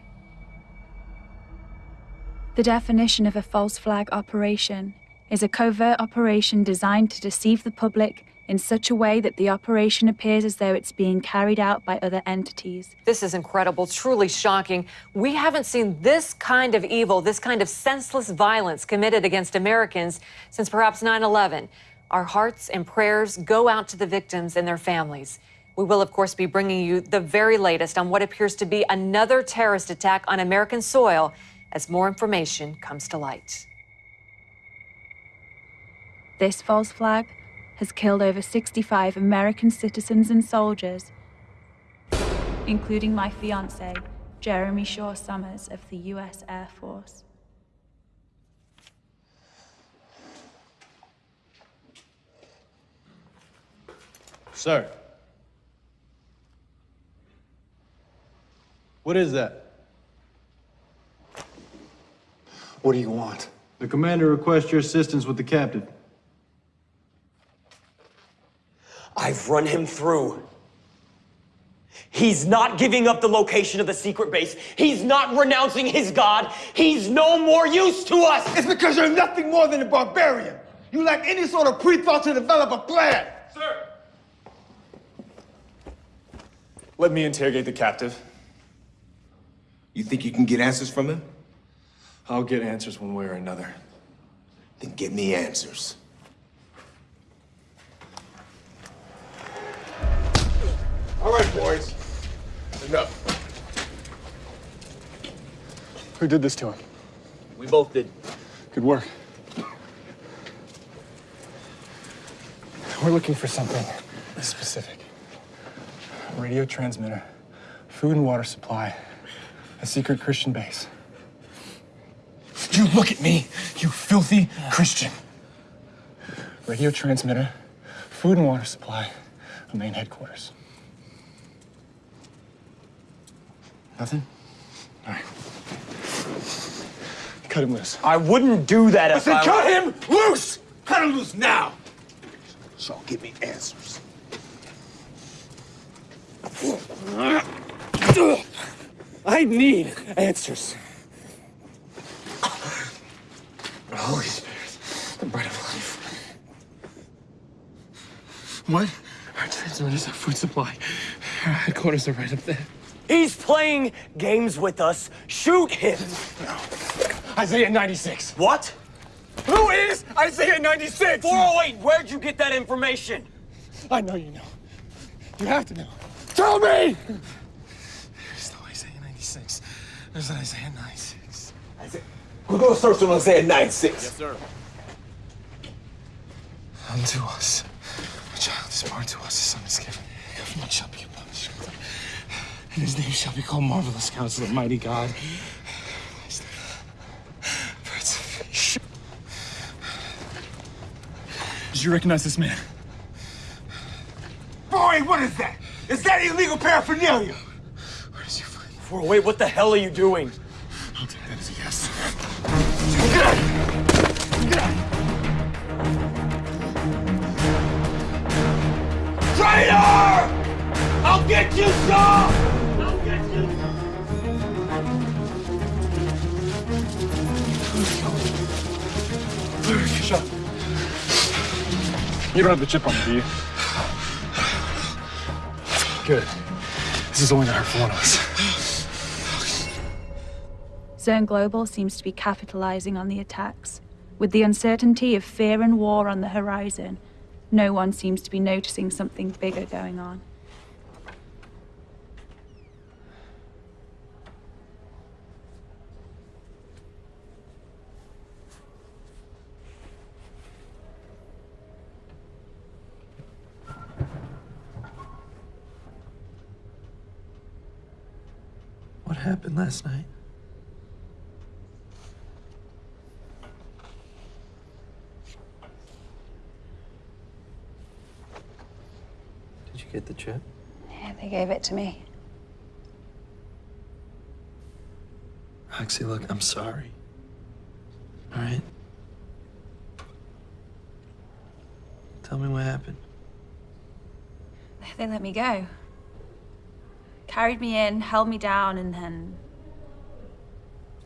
The definition of a false flag operation is a covert operation designed to deceive the public in such a way that the operation appears as though it's being carried out by other entities. This is incredible, truly shocking. We haven't seen this kind of evil, this kind of senseless violence committed against Americans since perhaps 9 11. Our hearts and prayers go out to the victims and their families. We will, of course, be bringing you the very latest on what appears to be another terrorist attack on American soil as more information comes to light. This false flag has killed over 65 American citizens and soldiers, including my fiance, Jeremy Shaw Summers of the U.S. Air Force. Sir. What is that? What do you want? The commander requests your assistance with the captive. I've run him through. He's not giving up the location of the secret base. He's not renouncing his god. He's no more use to us. It's because you're nothing more than a barbarian. You lack any sort of pre-thought to develop a plan. Sir! Let me interrogate the captive. You think you can get answers from him? I'll get answers one way or another. Then get me answers. All right, boys. Enough. Who did this to him? We both did. Good work. We're looking for something specific. A radio transmitter, food and water supply, a secret Christian base. You look at me, you filthy Christian. Radio transmitter, food and water supply, a main headquarters. Nothing? All right. Cut him loose. I wouldn't do that I if said I cut him loose! Cut him loose now! So give me answers. [laughs] I need answers. Holy Spirit, the bread of life. What? Our transmitters, our food supply. Our headquarters are right up there. He's playing games with us. Shoot him! No. Isaiah 96. What? Who is Isaiah 96? 408, where'd you get that information? I know you know. You have to know. Tell me! There's no Isaiah 96. There's an Isaiah 96. Isaiah. We're gonna search on Isaiah 96. Yes, sir. Unto us. A child is born to us, a son is given. Government shall be upon his shoulder. And his name shall be called Marvelous Counselor, Mighty God. Prince of Peace. Did you recognize this man? Boy, what is that? Is that illegal paraphernalia? Where did you find him? 408, what the hell are you doing? I'll take that as a yes. Traitor! I'll get you, Shaw! I'll get you! Shut up. You don't have the chip on me, do you? Good. This is only gonna hurt for one of us. Zern Global seems to be capitalizing on the attacks. With the uncertainty of fear and war on the horizon, no one seems to be noticing something bigger going on. What happened last night? Get the chip? Yeah, they gave it to me. Roxy, look, I'm sorry. All right? Tell me what happened. They let me go. Carried me in, held me down, and then.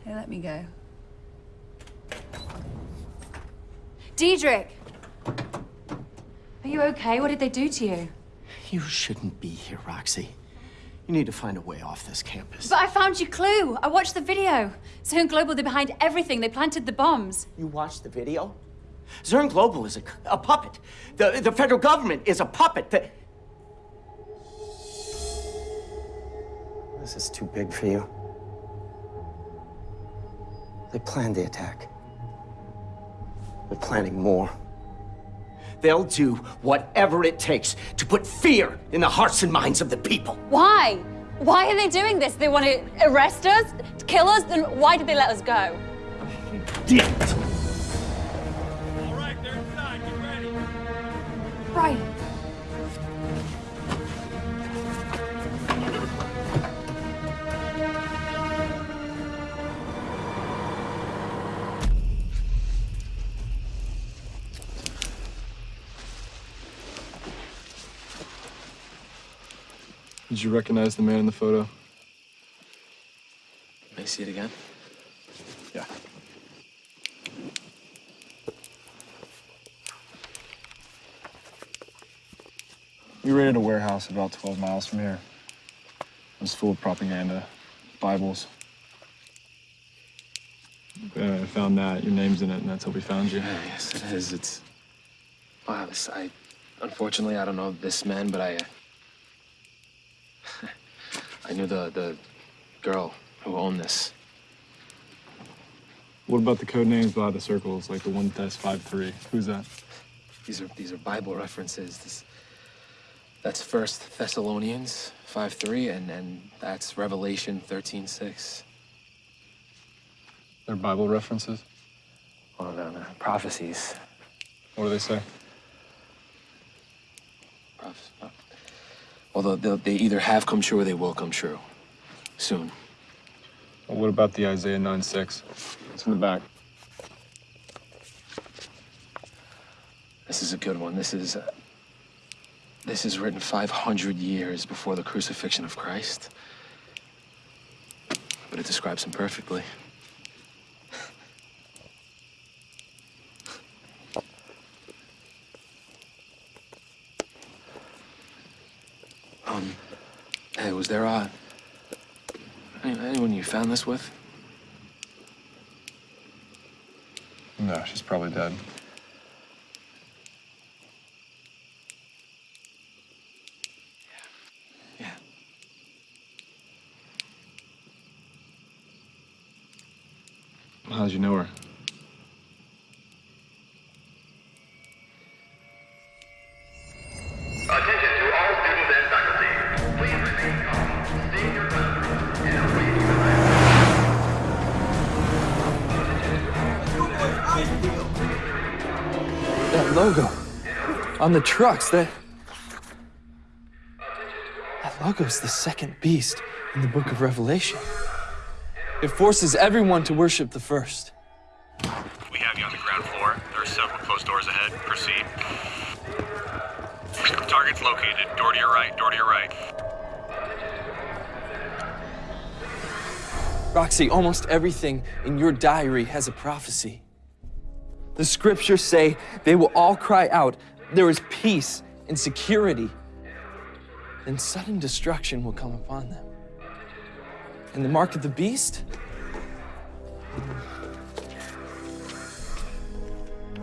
They let me go. Diedrich! Are you okay? What did they do to you? You shouldn't be here, Roxy. You need to find a way off this campus. But I found your clue. I watched the video. Zern Global, they're behind everything. They planted the bombs. You watched the video? Zern Global is a, a puppet. The, the federal government is a puppet. The... This is too big for you. They planned the attack. They're planning more. They'll do whatever it takes to put fear in the hearts and minds of the people. Why? Why are they doing this? They want to arrest us? Kill us? Then why did they let us go? Did All right, they're inside. Get ready. Right. Did you recognize the man in the photo? May I see it again? Yeah. We raided a warehouse about 12 miles from here. It was full of propaganda, Bibles. Yeah, I found that. Your name's in it, and that's how we found you. Yeah, yes, it is. It's. Wow, this. I. Unfortunately, I don't know this man, but I. Uh, I knew the the girl who owned this. What about the code names by the circles, like the one test five three? Who's that? These are these are Bible references. This. That's First Thessalonians five three, and and that's Revelation thirteen six. They're Bible references. Well, no, no, prophecies. What do they say? Proph- uh, Although they'll- either have come true or they will come true soon. Well, what about the Isaiah 9 6? It's in the back. This is a good one. This is uh, this is written 500 years before the crucifixion of Christ, but it describes him perfectly. Hey, was there any- anyone you found this with? No, she's probably dead. How'd you know her? On the trucks, that. That logo's the second beast in the book of Revelation. It forces everyone to worship the first. We have you on the ground floor. There are several closed doors ahead. Proceed. Target's located. Door to your right. Door to your right. Roxy, almost everything in your diary has a prophecy. The scriptures say they will all cry out, there is peace and security. Then sudden destruction will come upon them. And the mark of the beast?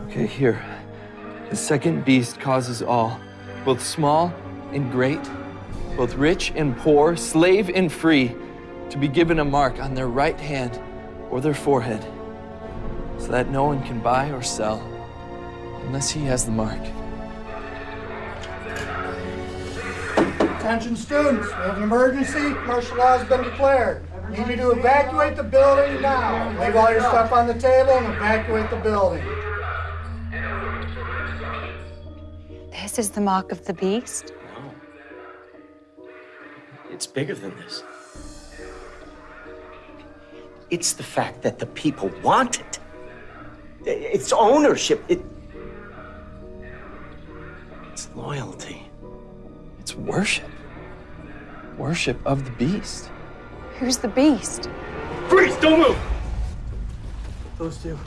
Okay, here. The second beast causes all, both small and great, both rich and poor, slave and free, to be given a mark on their right hand or their forehead, so that no one can buy or sell unless he has the mark. Attention students, we have an emergency. Martial law has been declared. Need you to evacuate the building now. Leave all your stuff on the table and evacuate the building. This is the mark of the beast. No. It's bigger than this. It's the fact that the people want it. It's ownership. It, it's loyalty. It's worship. Worship of the beast. Who's the beast? Freeze! Don't move! Those two.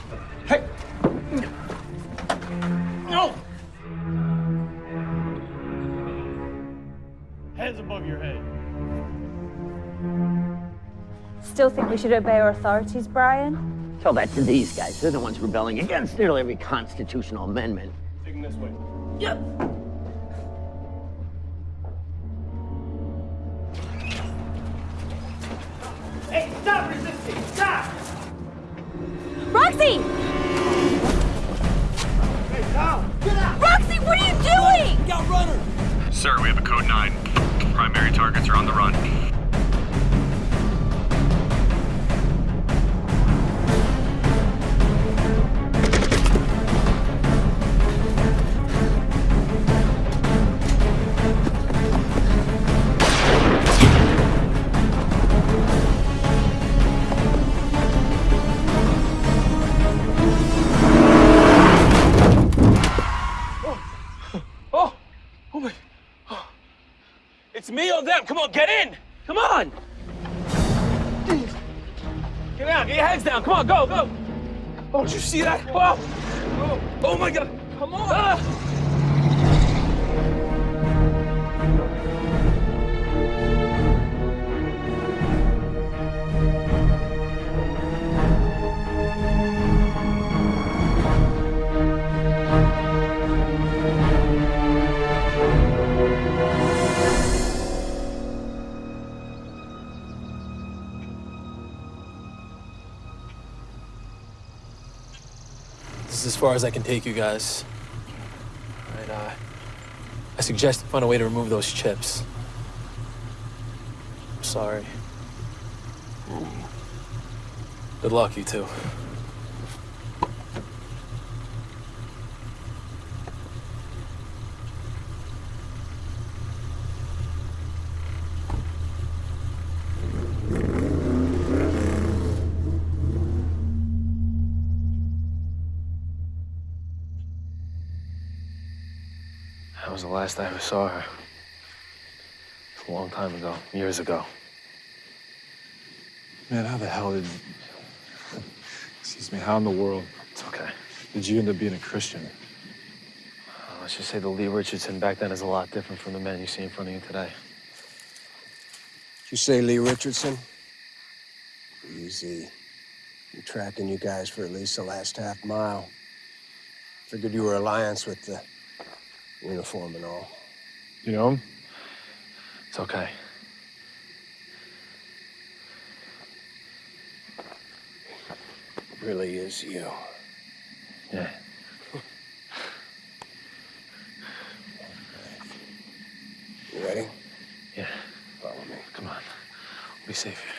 Hey! No! Hands above your head. Still think we should obey our authorities, Brian? Tell that to these guys. They're the ones rebelling against nearly every constitutional amendment. Take him this way. Yep. Hey, stop resisting! Stop! Roxy! Hey, Tom! Get out! Roxy, what are you doing? Got runner! Sir, we have a code 9. Primary targets are on the run. It's me or them! Come on, get in! Come on! Get out! Get your heads down! Come on, go, go! Oh, did you see that? Oh! Oh, oh my god! Come on! Ah. Far as I can take you guys. Right, uh, I suggest find a way to remove those chips. I'm sorry. Good luck, you two. The last I ever saw her. It's A long time ago, years ago. Man, how the hell did. Excuse me, how in the world? It's okay. Did you end up being a Christian? Uh, let's just say the Lee Richardson back then is a lot different from the man you see in front of you today. you say Lee Richardson? Easy. Been tracking you guys for at least the last half mile. Figured you were alliance with the uniform and all. You know? It's okay. Really is you. Yeah. You ready? Yeah. Follow me. Come on. We'll be safe here.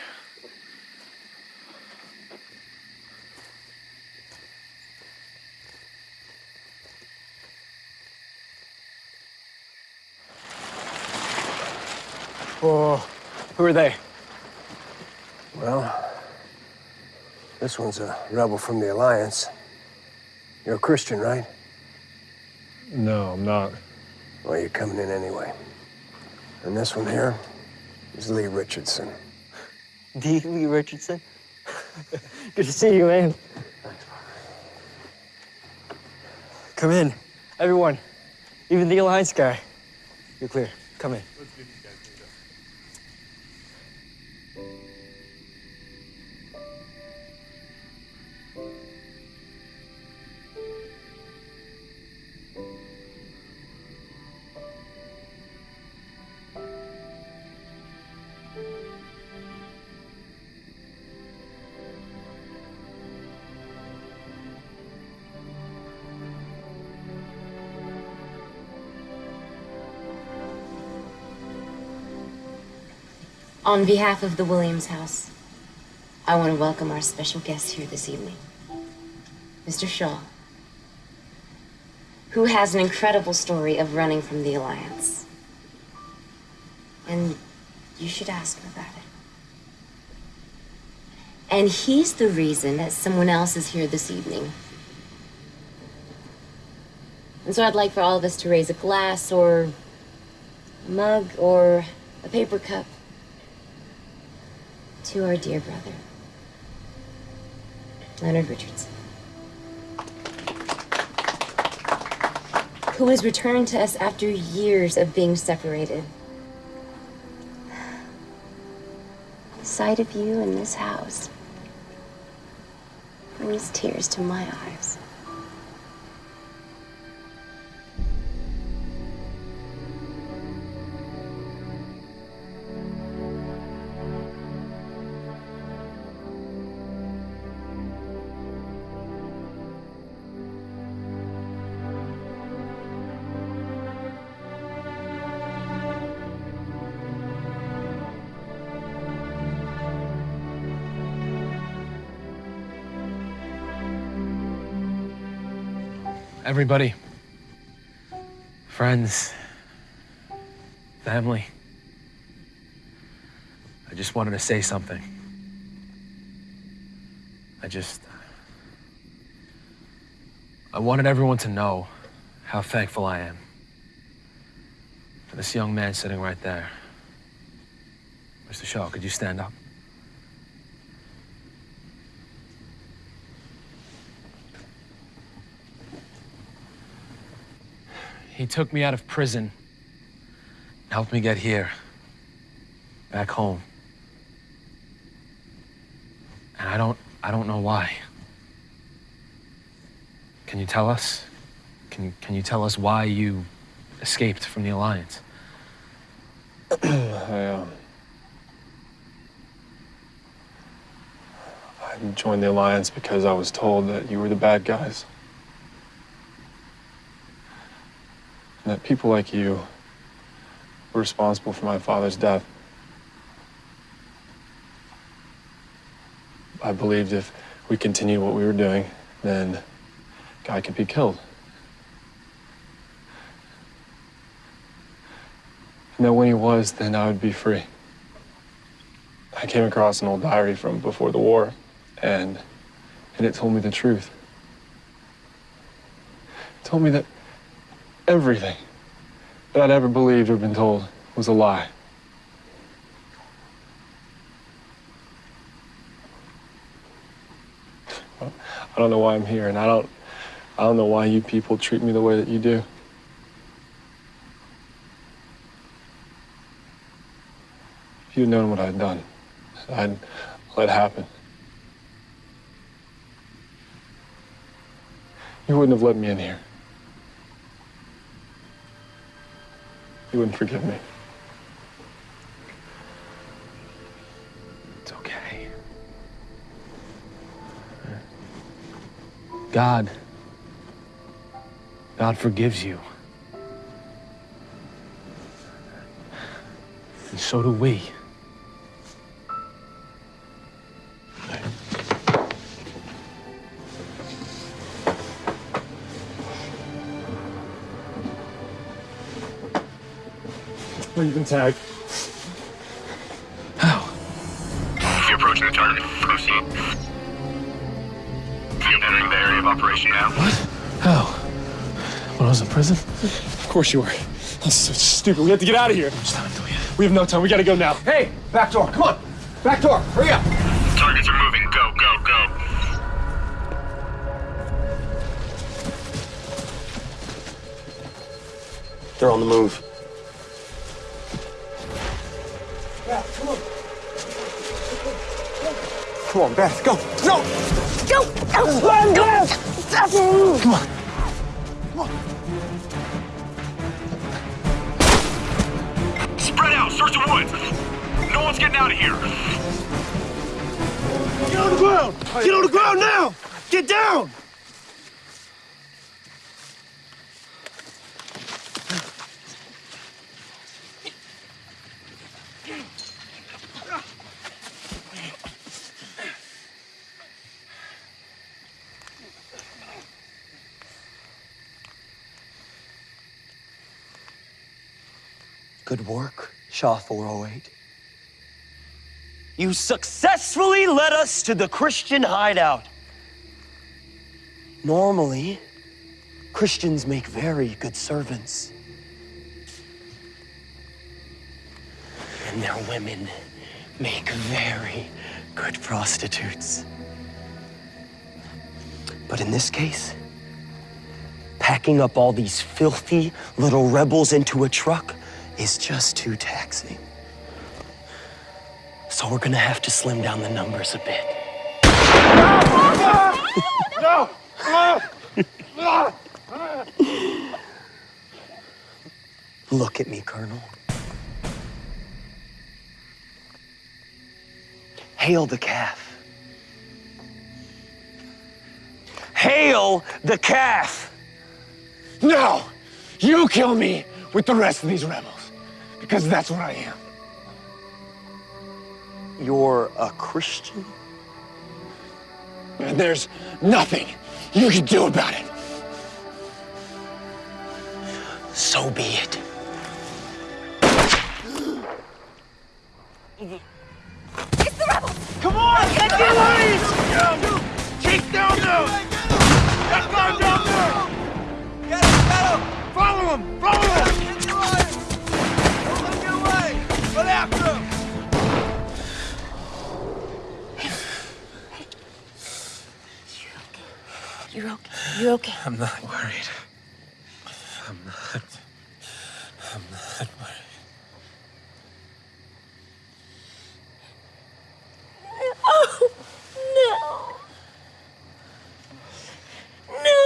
Oh, Who are they? well, this one's a rebel from the Alliance. You're a Christian, right? No, I'm not. Well, you're coming in anyway. And this one here is Lee Richardson. D. [laughs] Lee Richardson. [laughs] Good to see you, man. Come in. Everyone. Even the Alliance guy. You're clear. Come in. On behalf of the Williams House, I want to welcome our special guest here this evening, Mr. Shaw, who has an incredible story of running from the Alliance. And you should ask him about it. And he's the reason that someone else is here this evening. And so I'd like for all of us to raise a glass or a mug or a paper cup to our dear brother, Leonard Richardson, who has returned to us after years of being separated. The sight of you in this house brings tears to my eyes. Everybody, friends, family, I just wanted to say something. I just. Uh, I wanted everyone to know how thankful I am for this young man sitting right there. Mr. Shaw, could you stand up? He took me out of prison, helped me get here, back home. And I don't, I don't know why. Can you tell us? Can, can you tell us why you escaped from the Alliance? [clears throat] I, um, I joined the Alliance because I was told that you were the bad guys. And that people like you were responsible for my father's death. I believed if we continued what we were doing, then Guy could be killed. And that when he was, then I would be free. I came across an old diary from before the war, and, and it told me the truth. It told me that everything that I'd ever believed or been told was a lie. I don't know why I'm here, and I don't, I don't know why you people treat me the way that you do. If you'd known what I'd done, I'd let happen. You wouldn't have let me in here. You wouldn't forgive me. It's okay. God. God forgives you. And so do we. Oh, you've been tagged. If you're approaching the target, proceed. You're entering the area of operation now. What? How? When I was in prison? Of course you were. That's so stupid. We have to get out of here. We have no time. We gotta go now. Hey, back door, come on. Back door, hurry up. Targets are moving. Go, go, go. They're on the move. Come on, Beth, go. No! Go! Oh. Go! Go! Go! Come on. Spread out. Search the woods. No one's getting out of here. Get on the ground! Get on the ground now! Get down! Work, Shaw 408. You successfully led us to the Christian hideout. Normally, Christians make very good servants. And their women make very good prostitutes. But in this case, packing up all these filthy little rebels into a truck is just too taxing. So we're gonna have to slim down the numbers a bit. No! [laughs] Look at me, Colonel. Hail the calf. Hail the calf! No! You kill me with the rest of these rebels. Because that's what I am. You're a Christian? And there's nothing you can do about it. So be it. It's the rebels! Come on! Get down! Take down now! Get down down there! Get him! Get him! Follow him! Follow him! Run after him! You're okay. You're okay. I'm not worried. I'm not. I'm not worried. Oh, no. No.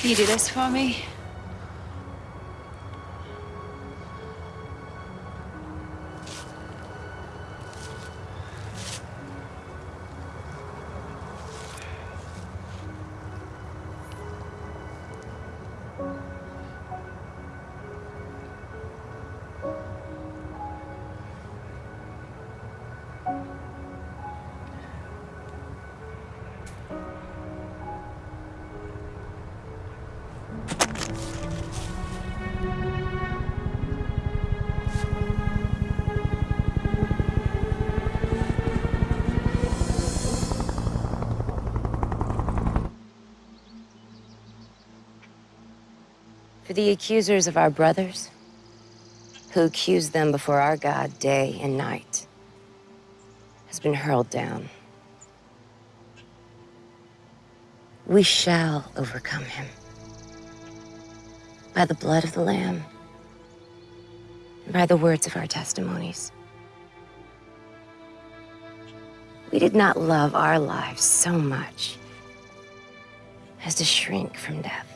Can you do this for me? The accusers of our brothers, who accuse them before our God day and night, has been hurled down. We shall overcome him by the blood of the Lamb and by the words of our testimonies. We did not love our lives so much as to shrink from death.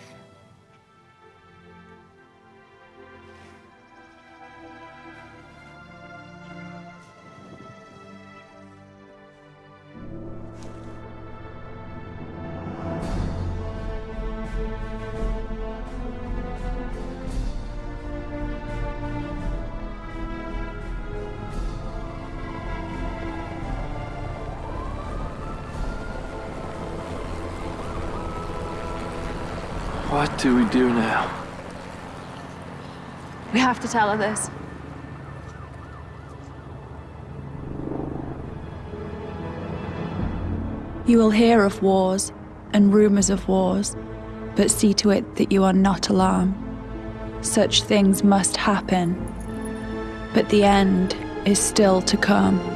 Do we do now? We have to tell her this. You will hear of wars and rumors of wars, but see to it that you are not alarmed. Such things must happen, but the end is still to come.